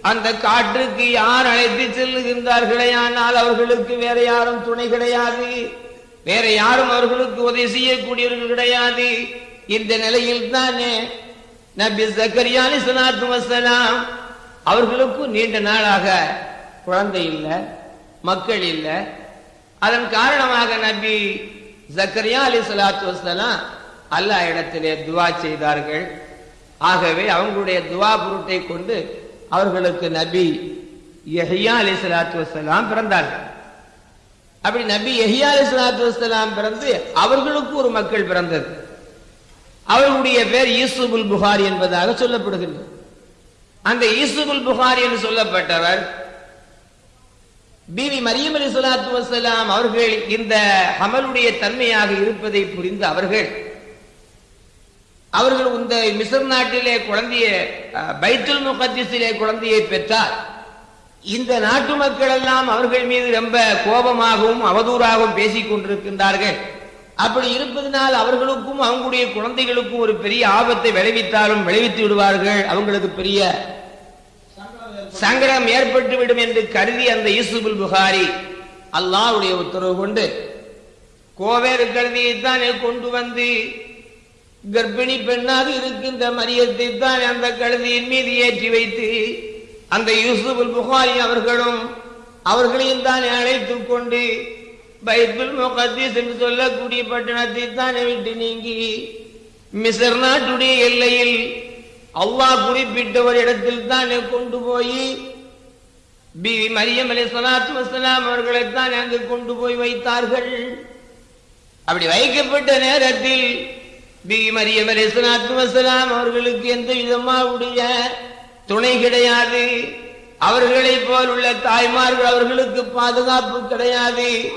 அந்த காற்றுக்கு யார் அழைத்து செல்லுகின்றார்களே ஆனால் அவர்களுக்கு வேற யாரும் துணை கிடையாது. வேற யாரும் அவர்களுக்கு உதவி செய்யக்கூடியவர்கள் கிடையாது. இந்த நிலையில் தானே நபி ஜக்கரியா அலிஸ்லாத்து வசலாம் அவர்களுக்கும் நீண்ட நாளாக குழந்தை இல்லை மக்கள் இல்லை. அதன் காரணமாக நபி ஜக்கரியா அலி சலாத்து வசலாம் அல்லா இடத்திலே துவா செய்தார்கள். ஆகவே அவங்களுடைய துவா பொருட்டை கொண்டு அவர்களுக்கு நபி எஹியா அலி சலாத்து வசலாம் பிறந்தார்கள். அப்படி நபி எஹியா அலி சலாத்து வசலாம் பிறந்து அவர்களுக்கு ஒரு மக்கள் பிறந்தது. அவர்களுடைய பேர் ஈசுபுல் புகார் என்பதாக சொல்லப்படுகின்றது அந்த ஈசுபுல் புகார் என்று சொல்லப்பட்டவர் பிவி மரியம் அலி சலாத்து வசலாம் அவர்கள் இந்த ஹமலுடைய தன்மையாக இருப்பதை புரிந்து அவர்கள் அவர்கள் இந்த மிசர் நாட்டிலே குழந்தைய அஹ், பைத்துல் முகத்திஸிலே குழந்தையை பெற்றார். இந்த நாட்டு மக்கள் எல்லாம் அவர்கள் மீது ரொம்ப கோபமாகவும் அவதூறாகவும் பேசிக் கொண்டிருக்கின்றார்கள். அப்படி இருப்பதனால் அவர்களுக்கும் அவங்களுடைய குழந்தைகளுக்கும் ஒரு பெரிய ஆபத்தை விளைவித்தாலும் விளைவித்து விடுவார்கள். அவங்களுக்கு பெரிய சங்கடம் ஏற்பட்டுவிடும் என்று கருதி அந்த யூசுபுல் புகாரி அல்லாவுடைய உத்தரவு கொண்டு கோவேறு கருதியைத்தான் கொண்டு வந்து கர்ப்பிணி பெண்ணாக இருக்கின்ற மரியத்தை தான் அந்த கழுதியின் மீது ஏற்றி வைத்து அந்த யூசுபுல் புகாரி அவர்களும் அவர்களையும் தான் அழைத்துக் கொண்டு பைத்துல் முகத்தீஸ் என்று சொல்லக்கூடிய பட்டணத்தை தானே விட்டு நீங்கி மிசர் நாட்டுடைய எல்லையில் அல்லாஹ் குறிப்பிட்ட ஒரு இடத்தில் தானே கொண்டு போய் பிவி மரியம் அலி சலாத்து வசலாம் அவர்களைத்தான் அங்கு கொண்டு போய் வைத்தார்கள். அப்படி வைக்கப்பட்ட நேரத்தில் பிவி மரியம் அவர்களுக்கு எந்த விதமாவுடைய துணை கிடையாது. அவர்களைப் போல் உள்ள தாய்மார்கள் அவர்களுக்கு பாதுகாப்பு கிடையாது.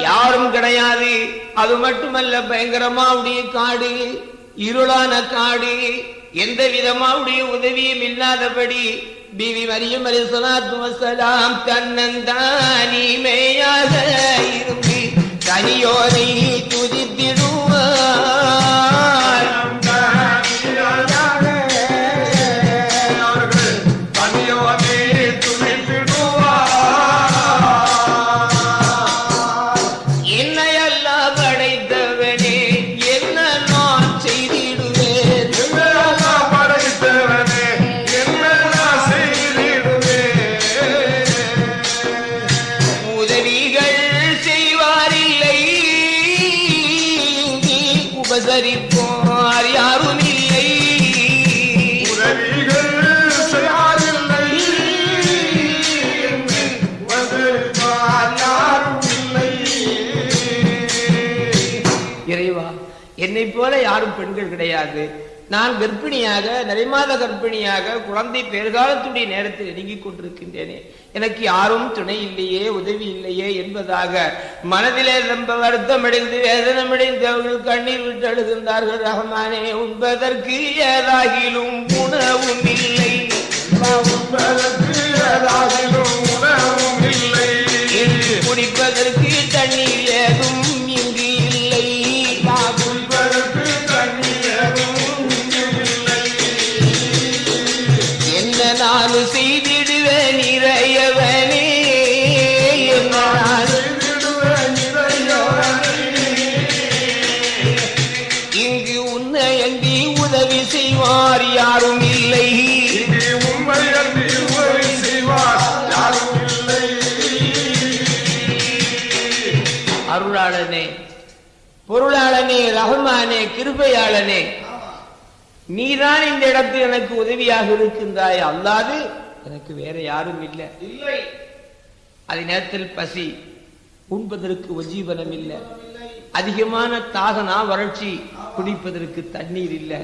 யாரும் கிடையாது. அது மட்டுமல்ல பயங்கரமாவுடைய காடு இருளான காடு எந்த விதமாவுடைய உதவியும் இல்லாதபடி பிவி மரியம் அலி சலாத்து வசலாம் தன்னந்தானிமையாக இருந்து கனியோரை துதித்திடுவார் கிடையாது. நான் கர்ப்பிணியாக நிறைமாத கர்ப்பிணியாக குழந்தை பெருகாலத்துடைய நேரத்தில் நெருங்கிக் கொண்டிருக்கின்றேனே. எனக்கு யாரும் துணை இல்லையே உதவி இல்லையே என்பதாக மனதிலே ரொம்ப வருத்தமடைந்து வேதனமடைந்து அவர்கள் கண்ணீர் விட்டு அழுகின்றார்கள். ரஹ்மானே உண்பதற்கு ஏதாகிலும் உணவும் இல்லை. உண்பதற்கு ஏதாகிலும் கிருபையாளனே. நீதான் இந்த இடத்தில் எனக்கு உதவியாக இருக்கின்றாய். அல்லாது எனக்கு வேற யாரும் இல்லை. இல்லை. அதே நேரத்தில் பசி உண்பதற்கு உஜீவனம் இல்லை. அதிகமான தாகனா வறட்சி குடிப்பதற்கு தண்ணீர் இல்லை.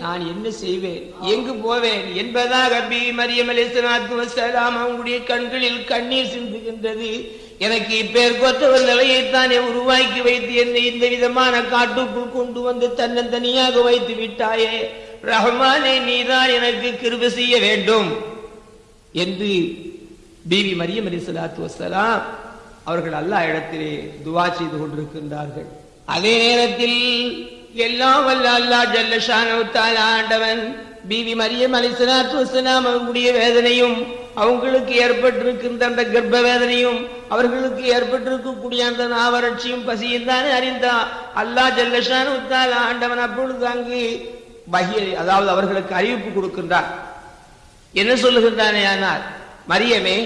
நான் என்ன செய்வேன்? எங்கு போவேன்? என்பதாக பி மரியம் அலிஸ்லாத்து வசலாம் அவங்களுடைய கண்களில் கண்ணீர் சிந்துகின்றது. எனக்கு இப்பேற்கொற்ற ஒரு நிலையைத்தானே உருவாக்கி வைத்து என்னை இந்த விதமான காட்டுக்குள் கொண்டு வந்து தன்னந்தனியாக வைத்து விட்டாயே. ரஹ்மானே நீதான் எனக்கு கிருபி செய்ய வேண்டும் என்று பிவி மரியம் அலிஸ்லாத்து வசலாம் அவர்கள் அல்லா இடத்திலே துவா செய்து கொண்டிருக்கின்றார்கள். அதே நேரத்தில் எல்லாம் வல்ல அல்லாஹ் ஜல்லஷான ஆண்டவன் பிவி மரியம் அலிஸ்லாத்து வசலாம் அவர்களுடைய வேதனையும் அவங்களுக்கு ஏற்பட்டிருக்கின்ற அந்த கர்ப்ப வேதனையும் அவர்களுக்கு ஏற்பட்டிருக்கக்கூடிய அந்த நாவறட்சியும் பசியும் தானே அறிந்தா அல்லாஹ் ஜல்லஷான் தஆலா ஆண்டவன் அப்பொழுது அங்கு பகிய அதாவது அவர்களுக்கு அறிவிப்பு கொடுக்கின்றார். என்ன சொல்லுகின்றானே ஆனால் மரியமே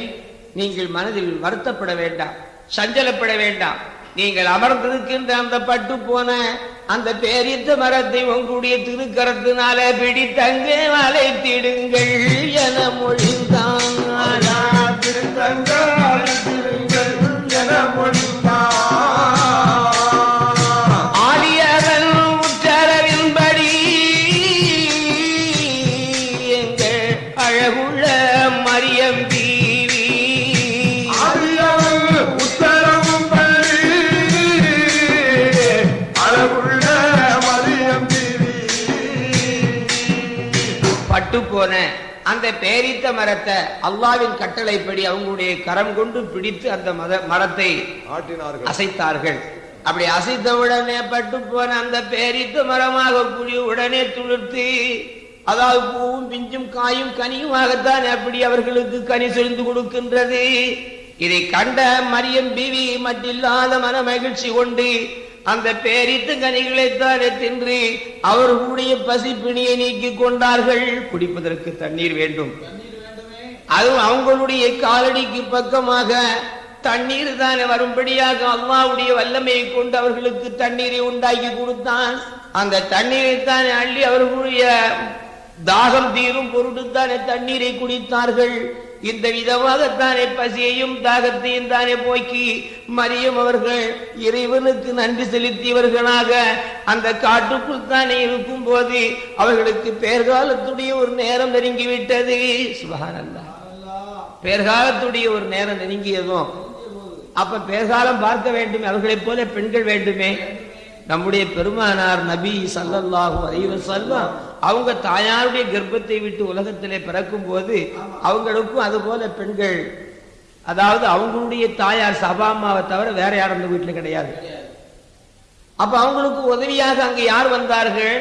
நீங்கள் மனதில் வருத்தப்பட வேண்டாம் சஞ்சலப்பட வேண்டாம். நீங்கள் அமர்ந்திருக்கின்ற அந்த பட்டு போன அந்த பேரித்த மரத்தை உங்களுடைய திருக்கரத்தினால பிடித்தங்கே வளைத்திடுங்கள் என மொழிந்தான் Narayan. அந்த பேரித்த மரத்தை அல்லாவின் கட்டளைப்படி அவங்களுடைய கரம் கொண்டு பிடித்து அந்த மத மரத்தை அசைத்தார்கள். அப்படி அசைத்த உடனே பட்டு போன அந்த பேரித்த மரமாக கூடிய உடனே துளிர்த்து அதாவது பூவும் பிஞ்சும் காயும் கனியுமாகத்தான் அப்படி அவர்களுக்கு கனி செறிந்து கொடுக்கின்றது. இதை கண்ட மரியம் பிவி மட்டில்லாத மன மகிழ்ச்சி கொண்டு அந்த பேரித்து கனிகளைத்தானே தின்று அவர்களுடைய பசி பிணியை நீக்கிக் கொண்டார்கள். குடிப்பதற்கு தண்ணீர் வேண்டும். அது அதுவும் அவங்களுடைய காலடிக்கு பக்கமாக தண்ணீர் தானே வரும்படியாக அல்லாவுடைய வல்லமையை கொண்டு அவர்களுக்கு தண்ணீரை உண்டாக்கி கொடுத்தான். அந்த தண்ணீரை தானே அள்ளி அவர்களுடைய தாகம் தீரும் பொருட்டுத்தானே தண்ணீரை குடித்தார்கள். இந்த விதமாகத்தானே பசியையும் தாகத்தையும் தானே போக்கி மரியம் அவர்கள் இறைவனுக்கு நன்றி செலுத்தியவர்களாக அந்த காட்டுக்குள் தானே இருக்கும் போது அவர்களுக்கு பேர்காலத்துடைய ஒரு நேரம் நெருங்கிவிட்டது. சுபஹானல்லாஹ். பேர்காலத்துடைய ஒரு நேரம் நெருங்கியதும் அப்ப பேர்காலம் பார்க்க வேண்டும் அவர்களைப் போல பெண்கள் வேண்டுமே? நம்முடைய பெருமானார் நபி ஸல்லல்லாஹு அலைஹி வஸல்லம் அவங்க தாயாருடைய கர்ப்பத்தை விட்டு உலகத்திலே பிறக்கும் போது அவங்களுக்கும் அது போல பெண்கள். அதாவது அவங்களுடைய தாயார் சபா அம்மாவை தவிர வேற யாரும் அந்த வீட்டுல கிடையாது. அப்ப அவங்களுக்கு உதவியாக அங்கு யார் வந்தார்கள்?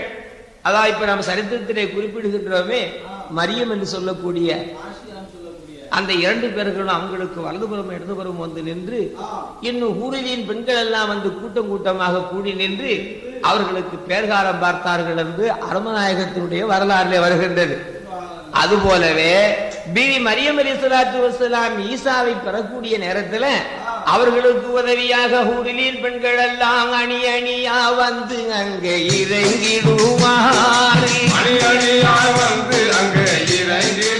அதான் இப்ப நம்ம சரித்திரத்திலே குறிப்பிடுகின்றோமே மரியம் என்று சொல்லக்கூடிய அந்த இரண்டு பேர்களும் அவங்களுக்கு வலதுபுறம் இடதுபுறம் வந்து நின்று இன்னும் ஊரிலின் பெண்கள் எல்லாம் வந்து கூட்டம் கூட்டமாக கூடி நின்று அவர்களுக்கு பேர்காலம் பார்த்தார்கள் என்று அருமநாயகத்தினுடைய வரலாறுல வருகின்றது. அதுபோலவே பிவி மரியம் அலி சலாத்து வசலாம் ஈசாவை பெறக்கூடிய நேரத்துல அவர்களுக்கு உதவியாக ஊரிலின் பெண்கள் எல்லாம் அணி அணியா வந்து அங்கே இறங்கிடுவார் அணி அணியா வந்து அங்கே இறங்கிடுவார்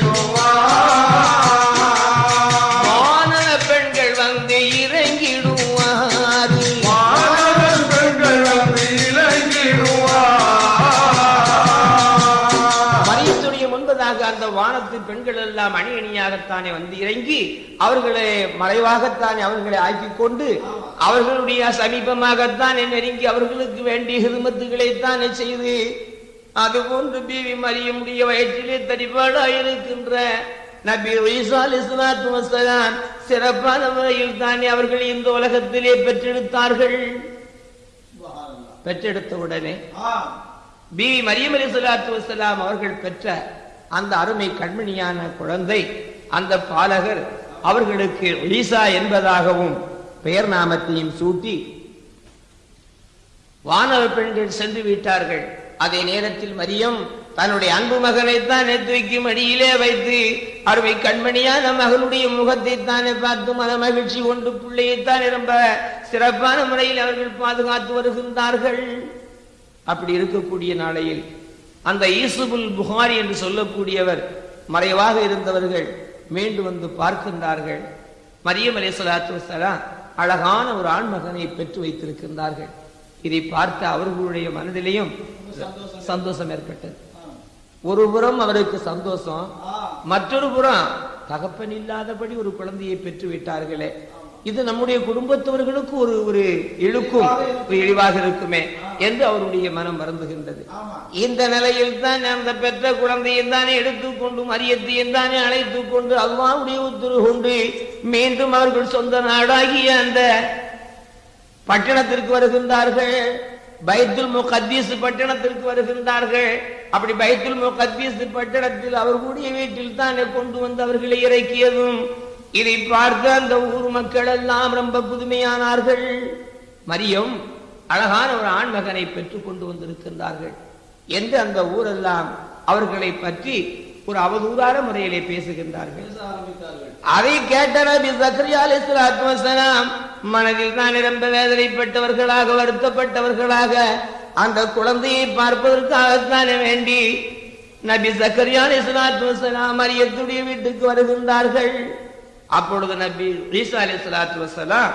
பெண்கள் எல்லாம் அணி அணியாகத்தானே வந்து இறங்கி அவர்களை மறைவாகத்தானே அவர்களை ஆக்கிக் கொண்டு அவர்களுடைய சமீபமாகத்தானே நெருங்கி அவர்களுக்கு வேண்டிய ஹிதுமத்துகளைத்தானே செய்து அதுபோன்று பிவி மரியமுடைய வயிற்றிலே தடிபாடாயிருக்கின்ற நபி ஈசா அலிஸ்லாத்து வசலாம் சிறப்பான முறையில் தானே அவர்கள் இந்த உலகத்திலே பெற்றெடுத்தார்கள். பெற்றெடுத்த உடனே பிவி மரியம் அலி வசலாம் அவர்கள் பெற்ற அந்த அருமை கண்மணியான குழந்தை அந்த பாலகர் அவர்களுக்கு ஈசா என்பதாகவும் பெயர் நாமத்தையும் சூட்டி வானவ பெண்கள் சென்று விட்டார்கள். அதே நேரத்தில் மரியம் தன்னுடைய அன்பு மகனைத்தான் தூக்கி மடியிலே வைத்து அருமை கண்மணியான மகளுடைய முகத்தை தானே பார்த்து மன மகிழ்ச்சி கொண்டு பிள்ளையைத்தான் ரொம்ப சிறப்பான முறையில் அவர்கள் பாதுகாத்து வருகின்றார்கள். அப்படி இருக்கக்கூடிய நாளையில் அந்த ஈசுபுல் புகாரி என்று சொல்லக்கூடியவர் மறைவாக இருந்தவர்கள் மீண்டு வந்து பார்க்கின்றார்கள். மரியம் அலி சலாத்து வசலாம் அழகான ஒரு ஆண் மகனை பெற்று வைத்திருக்கின்றார்கள். இதை பார்த்த அவர்களுடைய மனதிலேயும் சந்தோஷம் ஏற்பட்டது. ஒரு புறம் அவருக்கு சந்தோஷம் மற்றொரு புறம் தகப்பன் இல்லாதபடி ஒரு குழந்தையை பெற்று விட்டார்களே. இது நம்முடைய குடும்பத்தவர்களுக்கு ஒரு ஒரு இழுக்கும் இழிவாக இருக்குமே என்று அவருடைய மனம் வருந்துகின்றது. இந்த நிலையில் தான் அந்த பெற்ற குழந்தையை தானே எடுத்துக்கொண்டு மரியத்தையும் தானே அழைத்துக் கொண்டு அல்லாவுடைய உத்தரவு கொண்டு மீண்டும் அவர்கள் சொந்த நாடாகிய அந்த பட்டணத்திற்கு வருகின்றார்கள். பைத்துல் முகத்தீஸ் பட்டணத்திற்கு வருகின்றார்கள். அப்படி பைத்துல் முகத்தீஸ் பட்டணத்தில் அவர்களுடைய வீட்டில் தானே கொண்டு வந்து அவர்களை இறக்கியதும் இதை பார்த்து அந்த ஊர் மக்கள் எல்லாம் ரொம்ப புதுமையானார்கள். மரியம் அழகான ஒரு ஆண்மகனை பெற்றுக் கொண்டு வந்திருக்கின்றார்கள் என்று அந்த ஊரெல்லாம் அவர்களை பற்றி ஒரு அவதூறான முறையிலே பேசுகின்றார்கள். அதை கேட்ட நபி சக்கரியா அலைஹிஸ்ஸலாத்து மனதில் தான் ரொம்ப வேதனைப்பட்டவர்களாக வருத்தப்பட்டவர்களாக அந்த குழந்தையை பார்ப்பதற்காகத்தானே வேண்டி நபி சக்கரியா அலைஹிஸ்ஸலாத்து வஸலாம் மரியத்துடைய வீட்டுக்கு வருகின்றார்கள். அப்பொழுது நபி ஈசா சலாத்து வசலாம்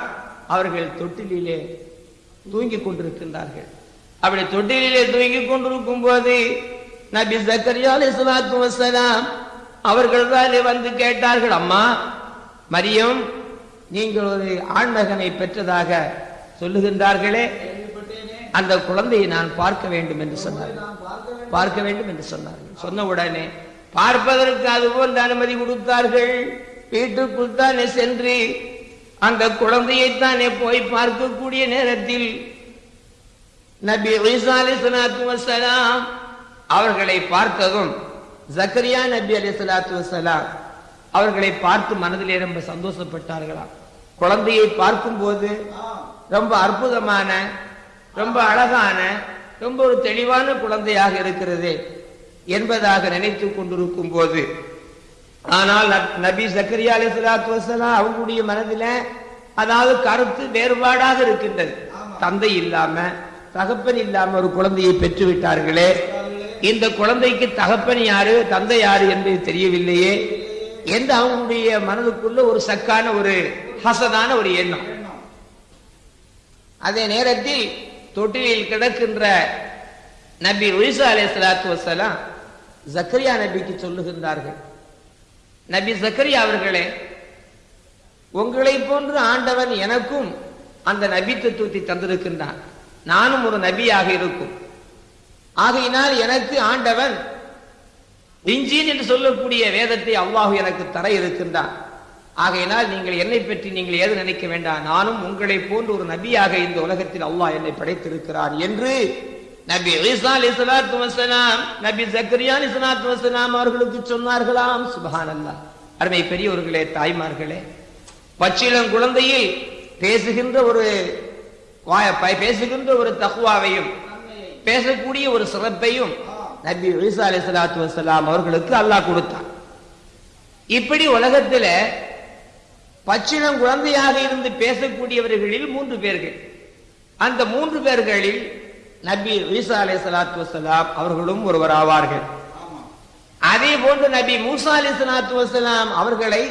அவர்கள் தொட்டிலே தூங்கிக் கொண்டிருக்கின்றார்கள். அப்படி தொட்டிலே தூங்கிக் கொண்டிருக்கும் போது நபி ஜக்கரியா சலாத்து வசலாம் அவர்கள் தான் வந்து கேட்டார்கள் அம்மா மரியம் நீங்கள் ஒரு ஆண்மகனை பெற்றதாக சொல்லுகின்றார்களே. அந்த குழந்தையை நான் பார்க்க வேண்டும் என்று சொன்னார்கள் பார்க்க வேண்டும் பார்க்க வேண்டும் என்று சொன்னார்கள். சொன்ன உடனே பார்ப்பதற்கு அதுபோல் அனுமதி கொடுத்தார்கள். வீட்டுக்குள் தானே சென்று அந்த குழந்தையைத்தானே போய் பார்க்கக்கூடிய நேரத்தில் நபி ஈசா அலைஹிஸ்ஸலாத்து வஸ்ஸலாம் அவர்களை பார்த்ததும் ஜக்கரியா நபி அலைஹிஸ்ஸலாத்து வஸ்ஸலாம் அவர்களை பார்த்து மனதிலே ரொம்ப சந்தோஷப்பட்டார்களாம். குழந்தையை பார்க்கும்போது ரொம்ப அற்புதமான ரொம்ப அழகான ரொம்ப ஒரு தெளிவான குழந்தையாக இருக்கிறது என்பதாக நினைத்துக் கொண்டிருக்கும் போது ஆனால் நப்- நபி ஜக்கரியா அலைஹிஸ்ஸலாத்து வஸ்ஸலாம் அவங்களுடைய மனதில அதாவது கருத்து வேறுபாடாக இருக்கின்றது. தந்தை இல்லாம தகப்பன் இல்லாம ஒரு குழந்தையை பெற்று விட்டார்களே இந்த குழந்தைக்கு தகப்பன் யாரு தந்தை யாரு என்று தெரியவில்லையே. என்று அவங்களுடைய மனதுக்குள்ள ஒரு சக்கான ஒரு ஹசனான ஒரு எண்ணம். அதே நேரத்தில் தொட்டிலில் கிடக்கின்ற நபி உயிசா அலை சலாத்து வசலாம் ஜக்கரியா நபிக்கு சொல்லுகின்றார்கள். நபி சக்கரி அவர்களே உங்களை போன்று ஆண்டவன் எனக்கும் அந்த நபித்துவத்தை தந்திருக்கின்றான். நானும் ஒரு நபியாக இருக்கும். ஆகையினால் எனக்கு ஆண்டவன் இஞ்சின் என்று சொல்லக்கூடிய வேதத்தை அல்லாஹ் எனக்கு தர இருக்கின்றான். ஆகையினால் நீங்கள் என்னை பற்றி நீங்கள் ஏது நினைக்க வேண்டாம். நானும் உங்களை போன்று ஒரு நபியாக இந்த உலகத்தில் அல்லாஹ் என்னை படைத்திருக்கிறான் என்று நபி ஈசா அலைஹிஸ்ஸலாத்து வஸலாம் நபி ஜக்கரியா அலைஹிஸ்ஸலாத்து வசலாம் அவர்களுக்கு சொன்னார்களாம். சுபானல்லா அருமை பெரியவர்களே தாய்மார்களே பச்சிளம் குழந்தையில் பேசுகின்ற ஒரு பேசுகின்ற ஒரு தகுவாவையும் பேசக்கூடிய ஒரு சிறப்பையும் நபி ஈசா அலி சலாத்து வசலாம் அவர்களுக்கு அல்லாஹ் கொடுத்தான். இப்படி உலகத்துல பச்சிளம் குழந்தையாக இருந்து பேசக்கூடியவர்களில் மூன்று பேர்கள். அந்த மூன்று பேர்களில் நபி ஈசா அலை சலாத்து வசலாம் அவர்களும் ஒருவர் ஆவார்கள். அதே போன்று நபி மூசா அலி சலாத்து வசலாம் அவர்களை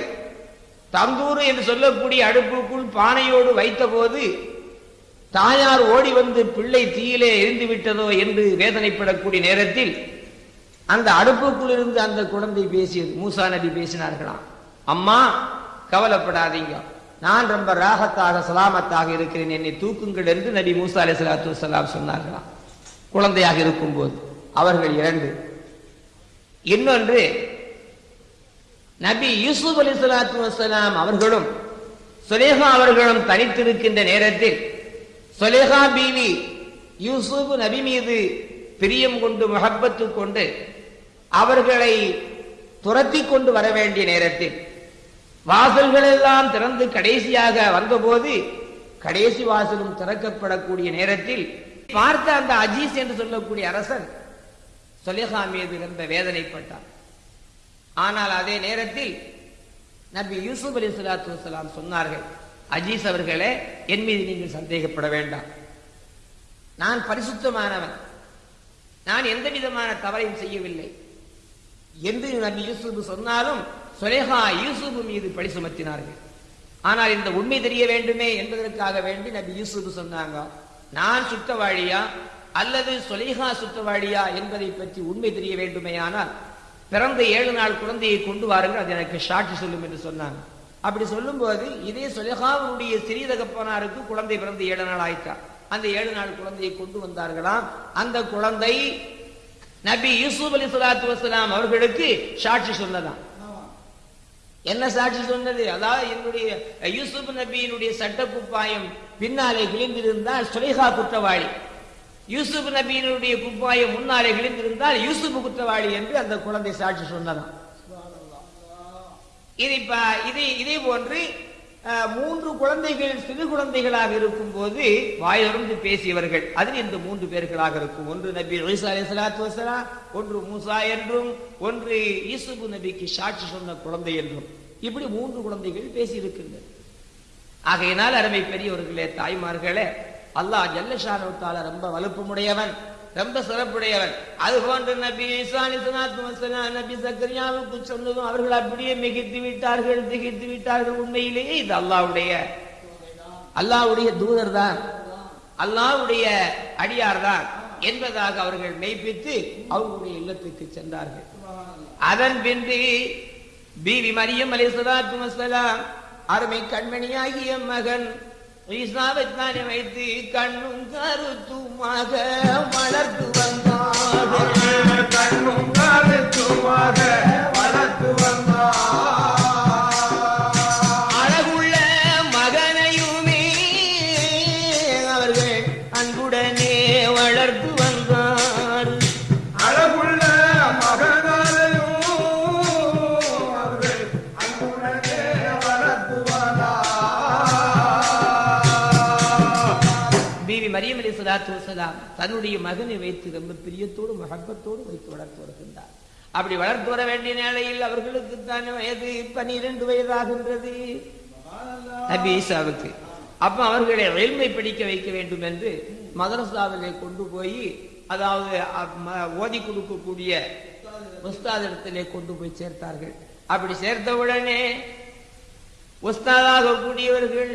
தந்தூர் என்று சொல்லக்கூடிய அடுப்புக்குள் பானையோடு வைத்தபோது தாயார் ஓடி வந்து பிள்ளை தீயிலே எரிந்து விட்டதோ என்று வேதனைப்படக்கூடிய நேரத்தில் அந்த அடுப்புக்குள் இருந்து அந்த குழந்தை பேசியது. மூசா நபி பேசினார்களாம். அம்மா கவலைப்படாதீங்க. நான் ரொம்ப ராகத்தாக சலாமத்தாக இருக்கிறேன். என்னை தூக்குங்கள் என்று நபி மூசா அலி சலாத்து வசலாம் சொன்னார்களாம். குழந்தையாக இருக்கும்போது. அவர்கள் இரண்டு. இன்னொன்று நபி யூசுப் அலி சலாத்து வசலாம் அவர்களும் சுலேஹா அவர்களும் தனித்திருக்கின்ற நேரத்தில் சுலேஹா பீவி யூசுப் நபி மீது பிரியம் கொண்டு முகப்பத்து கொண்டு அவர்களை துரத்தி கொண்டு வர வேண்டிய நேரத்தில் வாசல்கள் எல்லாம் திறந்து கடைசியாக வந்தபோது கடைசி வாசலும் திறக்கப்படக்கூடிய நேரத்தில் பார்த்த அந்த அஜீஸ் என்று சொல்லக்கூடிய அரசன் சொலேஹா மீது ரொம்ப வேதனைப்பட்டார். ஆனால் அதே நேரத்தில் நபி யூசுப் அலி சலாத்து வலாம் சொன்னார்கள் அஜீஸ் அவர்களே என் மீது நீங்கள் சந்தேகப்பட வேண்டாம். நான் பரிசுத்தமானவன். நான் எந்த விதமான தவறையும் செய்யவில்லை. என்று நபி யூசுப் சொன்னாலும் சுலேஹா யூசுப் மீது பழி சுமத்தினார்கள். ஆனால் இந்த உண்மை தெரிய வேண்டுமே என்பதற்காக வேண்டி நபி யூசுப் சொன்னாங்க நான் சுத்தவாழியா அல்லது சுலேஹா சுத்தவாழியா என்பதை பற்றி உண்மை தெரிய வேண்டுமே ஆனால் பிறந்த ஏழு நாள் குழந்தையை கொண்டு வாருங்கள் அது எனக்கு சாட்சி சொல்லும் என்று சொன்னாங்க. அப்படி சொல்லும்போது இதே சுலேஹாவுடைய சிறிய தகப்பனாருக்கு குழந்தை பிறந்து ஏழு நாள் ஆயிட்டா. அந்த ஏழு நாள் குழந்தையை கொண்டு வந்தார்களாம் அந்த குழந்தை நபி யூசுப் அலி சலாத்து வசலாம் அவர்களுக்கு சாட்சி சொன்னதான் என்ன சாட்சி சொன்னது? அதாவது என்னுடைய யூசுப் நபியினுடைய சட்ட குப்பாயம் பின்னாலே கிழிந்திருந்தால் சுலேஹா குற்றவாளி. யூசுப் நபியினுடைய குப்பாயம் முன்னாலே கிழிந்திருந்தால் யூசுப் குற்றவாளி என்று அந்த குழந்தை சாட்சி சொன்னதாம் இது இப்ப இதே இதே போன்று மூன்று குழந்தைகள் சிறு குழந்தைகளாக இருக்கும் போது வாயிலிருந்து பேசியவர்கள். அதில் இந்த மூன்று பேர்களாக இருக்கும். ஒன்று நபி ஈசா அலைஹி ஸலாத்து ஒன்று மூசா என்றும் ஒன்று ஈசுபு நபிக்கு சாட்சி சொன்ன குழந்தை என்றும். இப்படி மூன்று குழந்தைகள் பேசி ஆகையினால் அருமை பெரியவர்களே தாய்மார்களே அல்லாஹ் ஜல்லஷானுத்தால ரொம்ப வலுப்பமுடையவன். ரொம்ப சிறப்புடையவன். அது போன்ற நபி ஈசா நபி சக்கரியாவுக்கு சொன்னதும் அவர்கள் அப்படியே மிகித்து விட்டார்கள் திகித்து விட்டார்கள். உண்மையிலேயே இது அல்லாவுடைய அல்லாஹ்வுடைய தூதர் தான் அல்லாஹ்வுடைய அடியார் தான் என்பதாக அவர்கள் மெய்ப்பித்து அவர்களுடைய இல்லத்துக்கு சென்றார்கள். அதன் பின்பு பீவி மரியம் அலைஹிஸ்ஸலாத்து வஸலாம் அருமை கண்மணியாகிய மகன் ஈஸ்வாவைத்தானே வைத்து கண்ணும் கருத்துமாக வளர்த்து வந்தார் கண்ணும் கருத்துமாக வளர்த்து வந்தார் மரியம் அலி சலாத்து வசலாம் தன்னுடைய மகனை வைத்து ரொம்ப பிரியத்தோடு மகப்பத்தோடு வைத்து வளர்த்து வருகின்றார். அப்படி வளர்த்து வர வேண்டிய நிலையில் அவர்களுக்கு தான் வயது பனிரெண்டு வயதாகின்றது. அபிசாவுக்கு அப்ப அவர்களை எல்மை பிடிக்க வைக்க வேண்டும் என்று மதரசாவிலே கொண்டு போய் அதாவது ஓதி கொடுக்கக்கூடிய உஸ்தாதிடத்திலே கொண்டு போய் சேர்த்தார்கள். அப்படி சேர்த்தவுடனே உஸ்தாதாக கூடியவர்கள்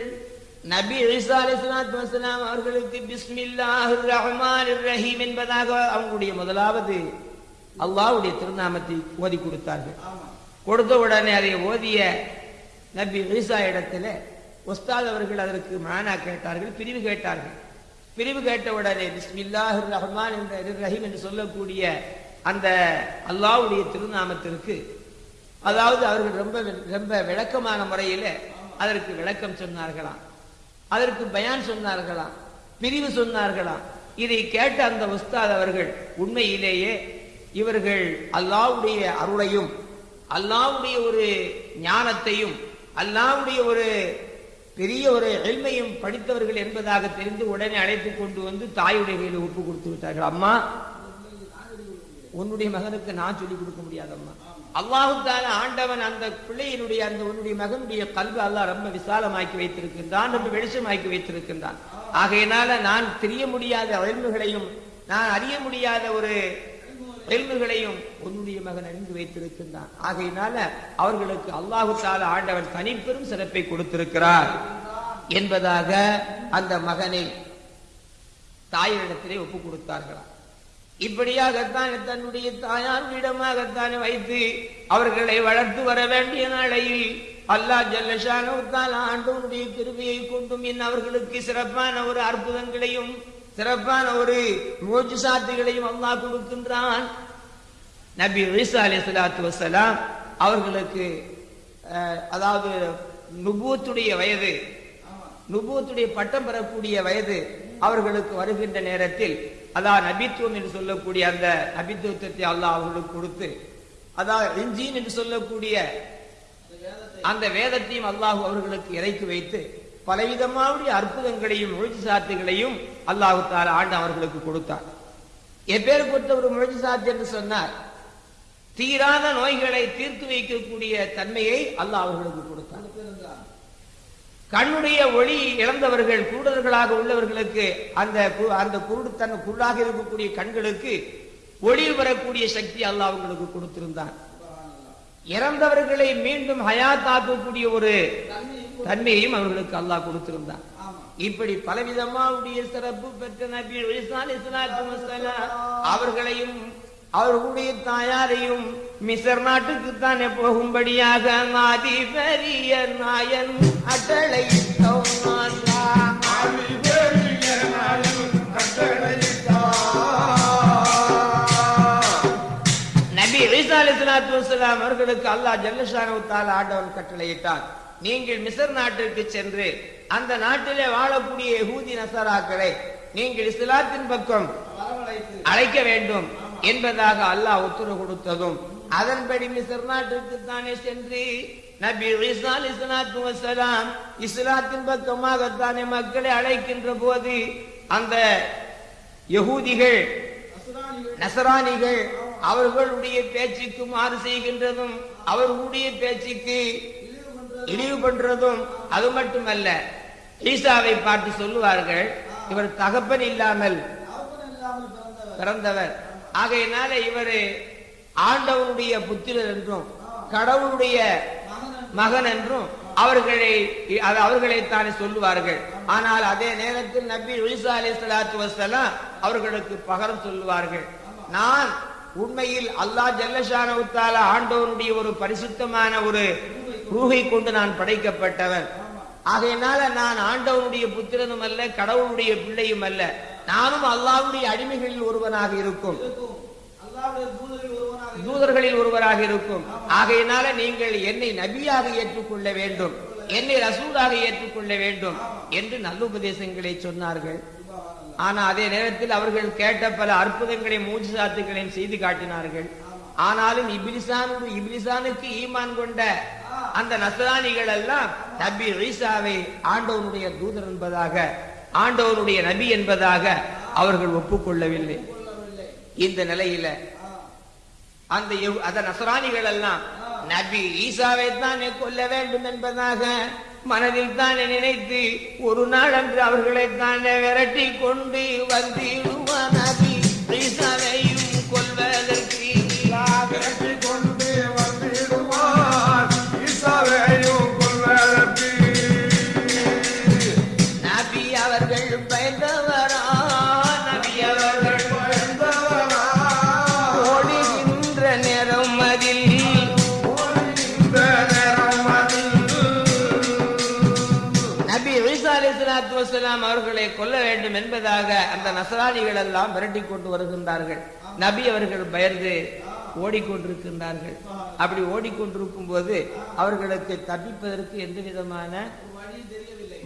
நபி ஈசா அவர்களுக்கு பிஸ்மில்லாஹிர் ரஹ்மான் ரஹீம் என்பதாக அவங்களுடைய முதலாவது அல்லாஹ்வுடைய திருநாமத்தை ஓதி கொடுத்தார்கள். கொடுத்த உடனே அதை ஓதிய நபி ஈசா இடத்துல உஸ்தாத் அவர்கள் அதற்கு மானா கேட்டார்கள் பிரிவு கேட்டார்கள். பிரிவு கேட்ட உடனே பிஸ்மில்லாஹிர் ரஹ்மான் என்ற ரஹீம் என்று சொல்லக்கூடிய அந்த அல்லாஹ்வுடைய திருநாமத்திற்கு அதாவது அவர்கள் ரொம்ப ரொம்ப விளக்கமான முறையில் அதற்கு விளக்கம் சொன்னார்களாம். அதற்கு பயான் சொன்னார்களாம் பிரிவு சொன்னார்களாம். இதை கேட்ட அந்த உஸ்தாத் அவர்கள் உண்மையிலேயே இவர்கள் அல்லாவுடைய அருளையும் அல்லாவுடைய ஒரு ஞானத்தையும் அல்லாஹ்வுடைய ஒரு பெரிய ஒரு எளிமையும் படித்தவர்கள் என்பதாக தெரிந்து உடனே அழைத்து கொண்டு வந்து தாயுடைய கையில் ஒப்பு கொடுத்து விட்டார்கள். அம்மா உன்னுடைய மகனுக்கு நான் சொல்லிக் கொடுக்க முடியாதம்மா. அல்லாஹு ஆண்டவன் அந்த பிள்ளையினுடைய அந்த உன்னுடைய மகனுடைய கல்வி அல்லாஹ் ரொம்ப விசாலமாக்கி வைத்திருக்கின்றான் ரொம்ப வெளிச்சமாக்கி வைத்திருக்கின்றான். ஆகையினால நான் தெரிய முடியாத எல்முகளையும் நான் அறிய முடியாத ஒரு எல்முகளையும் உன்னுடைய மகன் அறிந்து வைத்திருக்கின்றான். ஆகையினால அவர்களுக்கு அல்லாஹு ஆண்டவன் தனிப்பெரும் சிறப்பை கொடுத்திருக்கிறார் என்பதாக அந்த மகனை தாயினிடத்திலே ஒப்பு கொடுத்தார்களாம். இப்படியாகத்தான் தன்னுடைய தாயார் தாயாரிடமாகத்தான் வைத்து அவர்களை வளர்த்து வர வேண்டிய நாளையில் அல்லாஹ் ஜல்லஷானவத்தால் ஆண்டவனுடைய கிருமையை கொண்டும் என் அவர்களுக்கு சிறப்பான ஒரு அற்புதங்களையும் சிறப்பான ஒரு மோஜிசாத்துகளையும் அல்லாஹ் கொடுக்கின்றான். நபி ஈசா அலி சலாத்து வசலாம் அவர்களுக்கு அதாவது நுபூத்துடைய வயது நுபூத்துடைய பட்டம் பெறக்கூடிய வயது அவர்களுக்கு வருகின்ற நேரத்தில் அதான் நபித்துவம் என்று சொல்லக்கூடிய அந்த நபித்துவத்தை அல்லாஹ் அவர்களுக்கு கொடுத்து அதான் இன்ஜீன் என்று சொல்லக்கூடிய அந்த வேதத்தையும் அல்லாஹ் அவர்களுக்கு இறக்கி வைத்து பலவிதமாவுடைய அற்புதங்களையும் முழுச்சாத்துகளையும் அல்லாஹு தாலா ஆண்டு அவர்களுக்கு கொடுத்தார் எப்பேற்பட்ட ஒரு முழுச்சாத்து என்று சொன்னார் தீராத நோய்களை தீர்த்து வைக்கக்கூடிய தன்மையை அல்லாஹ் அவர்களுக்கு கொடுத்தார் கண்ணுடைய ஒளி இழந்தவர்கள் குருடர்களாக உள்ளவர்களுக்கு அந்த அந்த குருடு தன் குருடாக இருக்கக்கூடிய கண்களுக்கு ஒளி வரக்கூடிய சக்தி அல்லாஹ் அவங்களுக்கு கொடுத்திருந்தான். இறந்தவர்களை மீண்டும் ஹயாத்தாக்கக்கூடிய ஒரு தன்மையையும் அவர்களுக்கு அல்லாஹ் கொடுத்திருந்தான். இப்படி பலவிதமாவுடைய சிறப்பு பெற்ற நபி அவர்களையும் அவர்களுடைய தாயாரையும் மிசர் நாட்டுக்கு தானே போகும்படியாக ஆதி பெரிய நாயன் அட்டளை ஆதி பெரிய நபி ஈசா அலைஹிஸ்ஸலாத்து வஸ்ஸலாம் அவர்களுக்கு அல்லாஹ் ஜல்லஷானு தஆலா ஆண்டவன் கட்டளையிட்டான். நீங்கள் மிசர் நாட்டிற்கு சென்று அந்த நாட்டிலே வாழக்கூடிய யகூதி நசராக்களை நீங்கள் இஸ்லாத்தின் பக்கம் அழைக்க வேண்டும். என்பதாக அல்லாஹ் உத்தரவு கொடுத்ததும் அதன்படி மிசர் நாட்டிற்கு தானே சென்று நபி இஸ்லாத்து வசலாம் இஸ்லாத்தின் இஸ்லாத்தின் பக்கமாகத்தானே மக்களை அழைக்கின்ற போது அந்த யகூதிகள் நசராணிகள் அவர்களுடைய பேச்சுக்கு மாறு செய்கின்றதும் அவர்களுடைய பேச்சுக்கு இழிவு பண்றதும் அது மட்டுமல்ல. ஈசாவை பார்த்து சொல்லுவார்கள் இவர் தகப்பன் இல்லாமல் பிறந்தவர். ஆகையினால இவர் ஆண்டவனுடைய புத்திரர் என்றும் கடவுளுடைய மகன் என்றும் அவர்களை அவர்களைத்தானே சொல்லுவார்கள். ஆனால் அதே நேரத்தில் நபி ஒலிசா அலி சலாத்து வசலாம் அவர்களுக்கு பகரம் சொல்லுவார்கள். நான் உண்மையில் அல்லாஹ் ஜல்லஷானவுத்தால ஆண்டவனுடைய ஒரு பரிசுத்தமான ஒரு ரூகை கொண்டு நான் படைக்கப்பட்டவன். ஆகையினால நான் ஆண்டவனுடைய புத்திரனும் அல்ல கடவுளுடைய பிள்ளையும் அல்ல. நானும் அல்லாஹ்வுடைய அடிமைகளில் ஒருவனாக இருக்கும். தூதர்களில் ஒருவராக இருக்கும். ஆகையினால நீங்கள் என்னை நபியாக ஏற்றுக்கொள்ள வேண்டும். என்னை ரசூலாக ஏற்றுக்கொள்ள வேண்டும் என்று நல்லுபதேசங்களை சொன்னார்கள். ஆனா அதே நேரத்தில் அவர்கள் கேட்ட பல அற்புதங்களையும் மூச்சுசாத்துகளையும் செய்து காட்டினார்கள். ஆனாலும் இபிலிசானு இபிலிசானுக்கு ஈமான் கொண்ட அந்த நசராணிகள் எல்லாம் நபி ஈசாவை ஆண்டவனுடைய தூதர் என்பதாக ஆண்டவருடைய நபி என்பதாக அவர்கள் ஒப்புக்கொள்ளவில்லை. இந்த நிலையில அந்த அத நசராணிகள் எல்லாம் நபி ஈசாவை தான் கொல்ல வேண்டும் என்பதாக மனதில் தான் நினைத்து ஒரு நாள் அன்று அவர்களை தான் விரட்டி கொண்டு வந்து நபி ஈசாவையும் கொள்வதற்கு வஸலாம் அவர்களை கொல்ல வேண்டும் என்பதாக அந்த நசராணிகள் எல்லாம் விரட்டி கொண்டு வருகின்றார்கள். நபி அவர்கள் பயந்து ஓடிக்கொண்டிருக்கின்றார்கள். அப்படி ஓடிக்கொண்டிருக்கும் போது அவர்களுக்கு தப்பிப்பதற்கு எந்த விதமான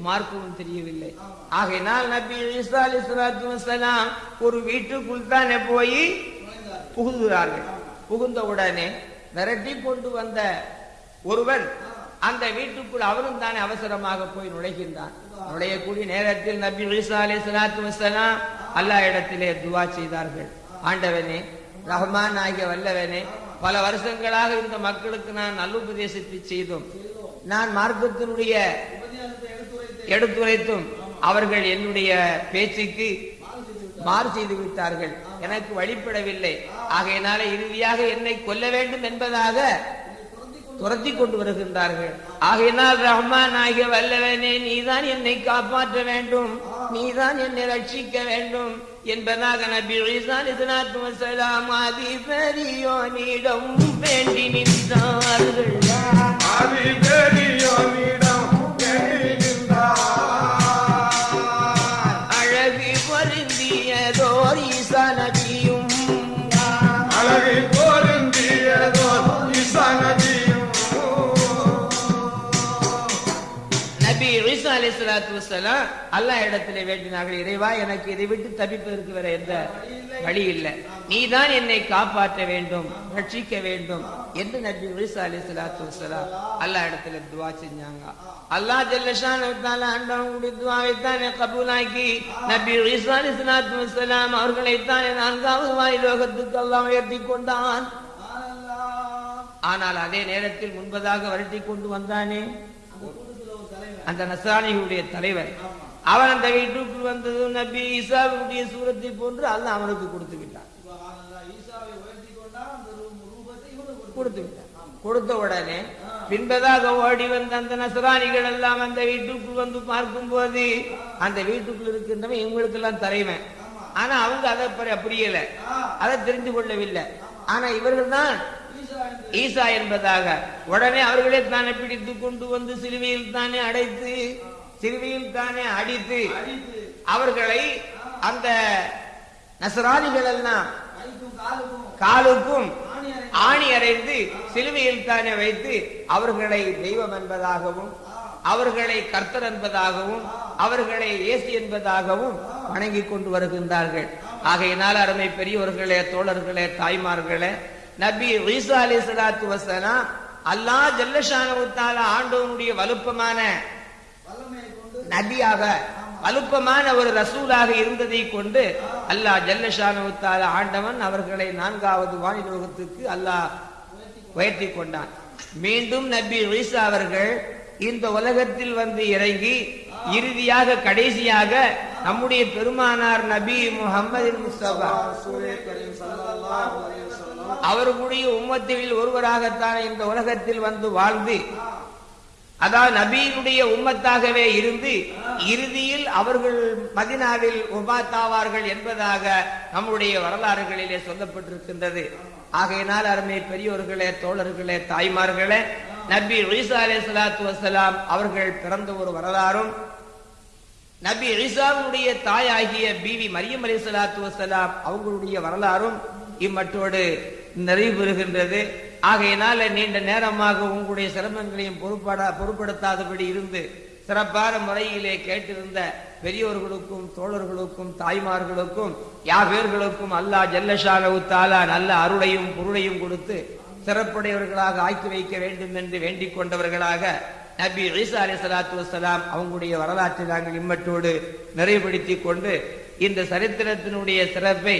மார்க்கமும் தெரியவில்லை. ஆகையினால் நபி ஈசா அலைஹிஸ்ஸலாத்து வசலாம் ஒரு வீட்டுக்குள் தானே போய் நுழைந்தார் புகுந்தவுடனே புகுந்த உடனே விரட்டி கொண்டு வந்த ஒருவன் அந்த வீட்டுக்குள் அவரும் தானே அவசரமாக போய் நுழைகின்றான். நுழையக்கூடிய நேரத்தில் நபி ஈசா அலைஹிஸ்ஸலாத்து வசலாம் அல்லா இடத்திலே துவா செய்தார்கள். ஆண்டவனே ரஹ்மான் ஆகிய வல்லவனே பல வருஷங்களாக இந்த மக்களுக்கு நான் நல்லுபதேசத்தை செய்தோம். நான் மார்க்கத்தினுடைய எடுத்துரைத்தும் அவர்கள் என்னுடைய பேச்சுக்கு மாறு செய்து விட்டார்கள். எனக்கு வழிபடவில்லை. ஆகையினால இறுதியாக என்னை கொல்ல வேண்டும் என்பதாக துரத்தி கொண்டு வருகின்றார்கள். ஆகையினால் ரஹ்மான் ஆகிய வல்லவனே நீதான் என்னை காப்பாற்ற வேண்டும். நீதான் என்னை ரட்சிக்க வேண்டும் என்பதாக நபி ஈசா அலைஹிஸ்ஸலாத்து வஸலாம் ஆதி பெரியோனிடம் வேண்டி நின்றார்கள். ஆதி பெரியோனிடம் அழகை ஈசா அலைஹிஸ்ஸலாத்து வஸலாம் அல்லாஹ் இடத்திலே வேண்டினார்கள். இறைவா எனக்கு இதை விட்டு தப்பிப்பதற்கு வேற எந்த வழி இல்லை நீதான் என்னை காப்பாற்ற வேண்டும் ரட்சிக்க வேண்டும் என்று நபி ஈசா அலைஹிஸ்ஸலாத்து வஸலாம் அல்லாஹ் இடத்துல துவா செஞ்சாங்க. அல்லாஹ் ஜல்லஷானு தஆலா ஆண்டவனுடைய துவாவை தானே கபூலாக்கி நபி ஈசா அலைஹிஸ்ஸலாத்து வஸலாம் அவர்களை தானே நான்காவது வாய் லோகத்துக்கு அல்லாஹ் உயர்த்தி கொண்டான். ஆனால் அதே நேரத்தில் முன்பதாக வரட்டி கொண்டு வந்தானே அந்த தலைவர் நசானிகளுடைய தலைவர். அவன் அந்த வீட்டுக்கு வந்தது நபி ஈசாவுடைய சூரத்தை போன்று அல்ல அவனுக்கு கொடுத்து விட்டான். கொடுத்து விட்டான் கொடுத்த உடனே பின்பதாக ஓடி வந்த அந்த நசராணிகள் எல்லாம் அந்த வீட்டுக்குள் வந்து பார்க்கும் போது அந்த வீட்டுக்குள் இருக்கின்றவன் இவங்களுக்கு எல்லாம் தலைவன். ஆனா அவங்க அதை புரியல அதை தெரிந்து கொள்ளவில்லை. ஆனா இவர்கள் தான் ஈசா என்பதாக உடனே அவர்களே தானே பிடித்து கொண்டு வந்து சிலுவையில் தானே அடைத்து சிலுவையில் தானே அடித்து அவர்களை அந்த நசராணிகள் எல்லாம் காலுக்கும் ஆணி அடைந்து சிலுவையில் தானே வைத்து அவர்களை தெய்வம் என்பதாகவும் அவர்களை கர்த்தர் என்பதாகவும் அவர்களை இயேசு என்பதாகவும் வணங்கி கொண்டு வருகின்றார்கள். ஆகையினால் அருமை பெரியவர்களே தோழர்களே தாய்மார்களே நபி ஈசா அலி சலாத்து வசலாம் அல்லாஹ் ஜல்லஷானவுத்தால ஆண்டவனுடைய வலுப்பமான நபியாக வலுப்பமான ஒரு ரசூலாக இருந்ததை கொண்டு அல்லாஹ் ஜல்லஷானவுத்தால ஆண்டவன் அவர்களை நான்காவது வானிலோகத்துக்கு அல்லாஹ் உயர்த்தி கொண்டான். மீண்டும் நபி ஈசா அவர்கள் இந்த உலகத்தில் வந்து இறங்கி இறுதியாக கடைசியாக நம்முடைய பெருமானார் நபி முகமது முஸ்தபா. அவர்களுடைய உம்மத்தில் ஒருவராகத்தான் இந்த உலகத்தில் வந்து வாழ்ந்து அதாவது நபியினுடைய உம்மத்தாகவே இருந்து இறுதியில் அவர்கள் மதினாவில் உபாத்தாவார்கள் என்பதாக நம்முடைய வரலாறுகளிலே சொல்லப்பட்டிருக்கின்றது. ஆகையினால் அருமை பெரியோர்களே தோழர்களே தாய்மார்களே நபி ஈசா அலே சலாத்து வசலாம் அவர்கள் பிறந்த ஒரு வரலாறும் நபி ஈசாவுடைய தாயாகிய பிவி மரியம் அலி சலாத்து வசலாம் அவங்களுடைய வரலாறும் இம்மட்டோடு நிறைவு பெறுகின்றது. ஆகையினால நீண்ட நேரமாக உங்களுடைய சிரமங்களையும் பொறுப்பட பொருட்படுத்தாதபடி இருந்து சிறப்பான முறையிலே கேட்டிருந்த பெரியோர்களுக்கும் தோழர்களுக்கும் தாய்மார்களுக்கும் யாவேர்களுக்கும் அல்லாஹ் ஜல்லஷானவு தாலா நல்ல அருளையும் பொருளையும் கொடுத்து சிறப்புடையவர்களாக ஆக்கி வைக்க வேண்டும் என்று வேண்டிக் கொண்டவர்களாக நபி ஈசா அலி சலாத்து வசலாம் அவங்களுடைய வரலாற்றை நாங்கள் இம்மட்டோடு நிறைவுபடுத்திக் கொண்டு இந்த சரித்திரத்தினுடைய சிறப்பை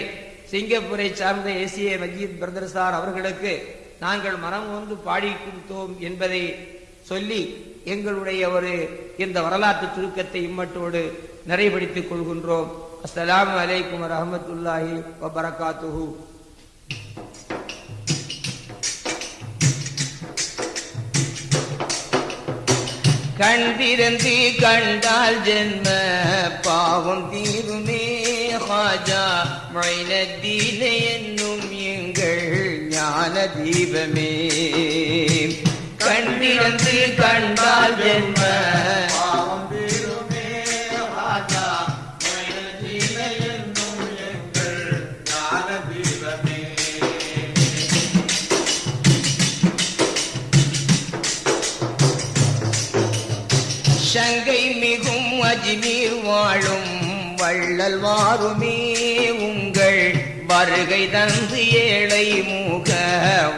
சிங்கப்பூரை சார்ந்த ஏசிய மஜீத் பிரதர் சார் அவர்களுக்கு நாங்கள் மனம் வந்து பாடி கொடுத்தோம் என்பதை சொல்லி எங்களுடைய ஒரு இந்த வரலாற்று சுருக்கத்தை இம்மட்டோடு நிறைவுபடுத்திக் கொள்கின்றோம். அஸ்லாம் வலைக்கம் வரமத்துல்லாஹி வபரகாத்துஹூ. கண் திறந்து கண்டால் ஜென்ம பாவம் தீருமே ஹாஜா. மைனத்தீன என்னும் எங்கள் ஞான தீபமே. கண் திறந்து கண்டால் ஜென்ம பாவம் சங்கை மிகும் அஜ்மீர் வாழும் வள்ளல் வாருமே உங்கள் வருகை தந்து ஏழை மூக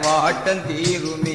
வாட்டம் தீருமே.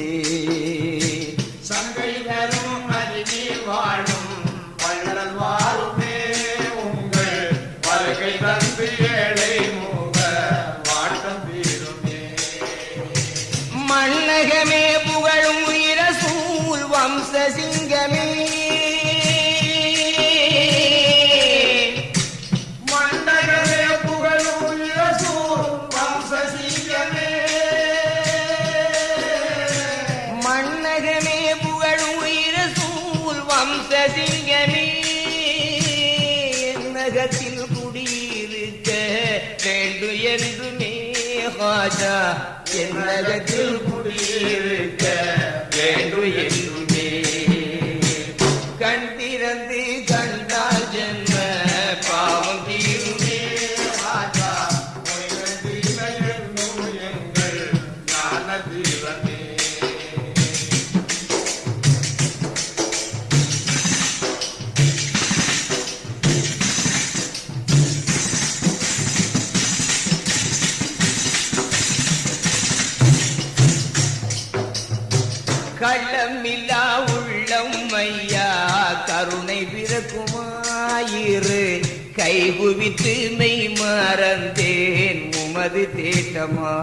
மெய் மறந்தேன் உமது தேட்டமா?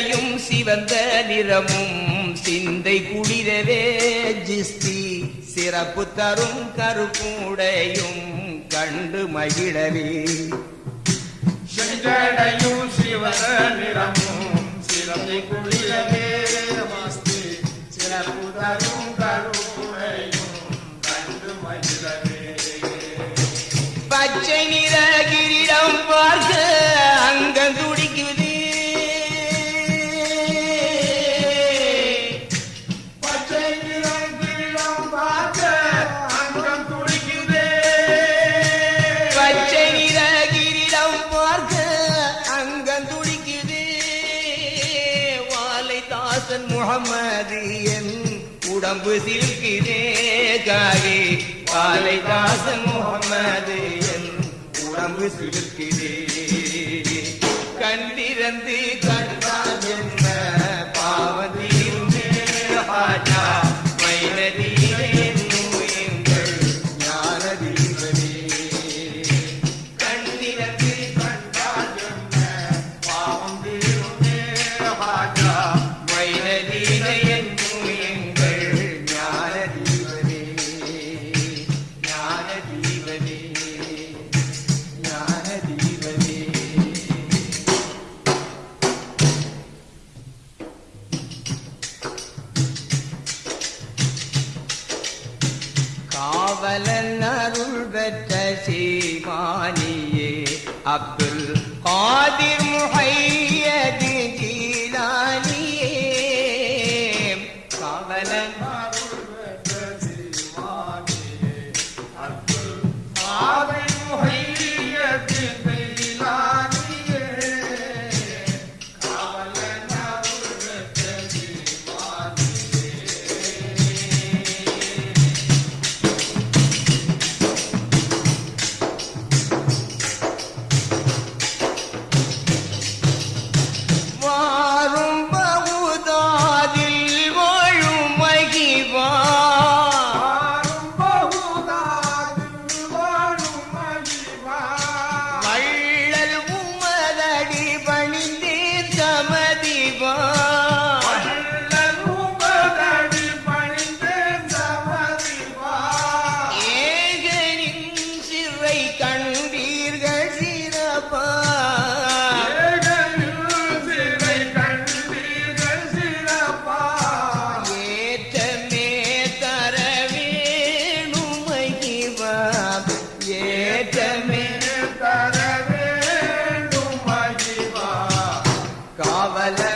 செஞ்சடையும் சிவந்த நிறமும் சிந்தை குளிரவே ஜிஸ்தி. சிறப்பு தரும் கருப்புடையும் கண்டு மகிழவே. செஞ்சடையும் சிவன நிறமும் சிறப்பு குளிரவே சிறப்பு தரும் கம்பு சில்கிறே காகே வாலை தாசன் முகமது என் உடம்பு சிலுக்கிறே கண்டிரந்து आदि காவலர்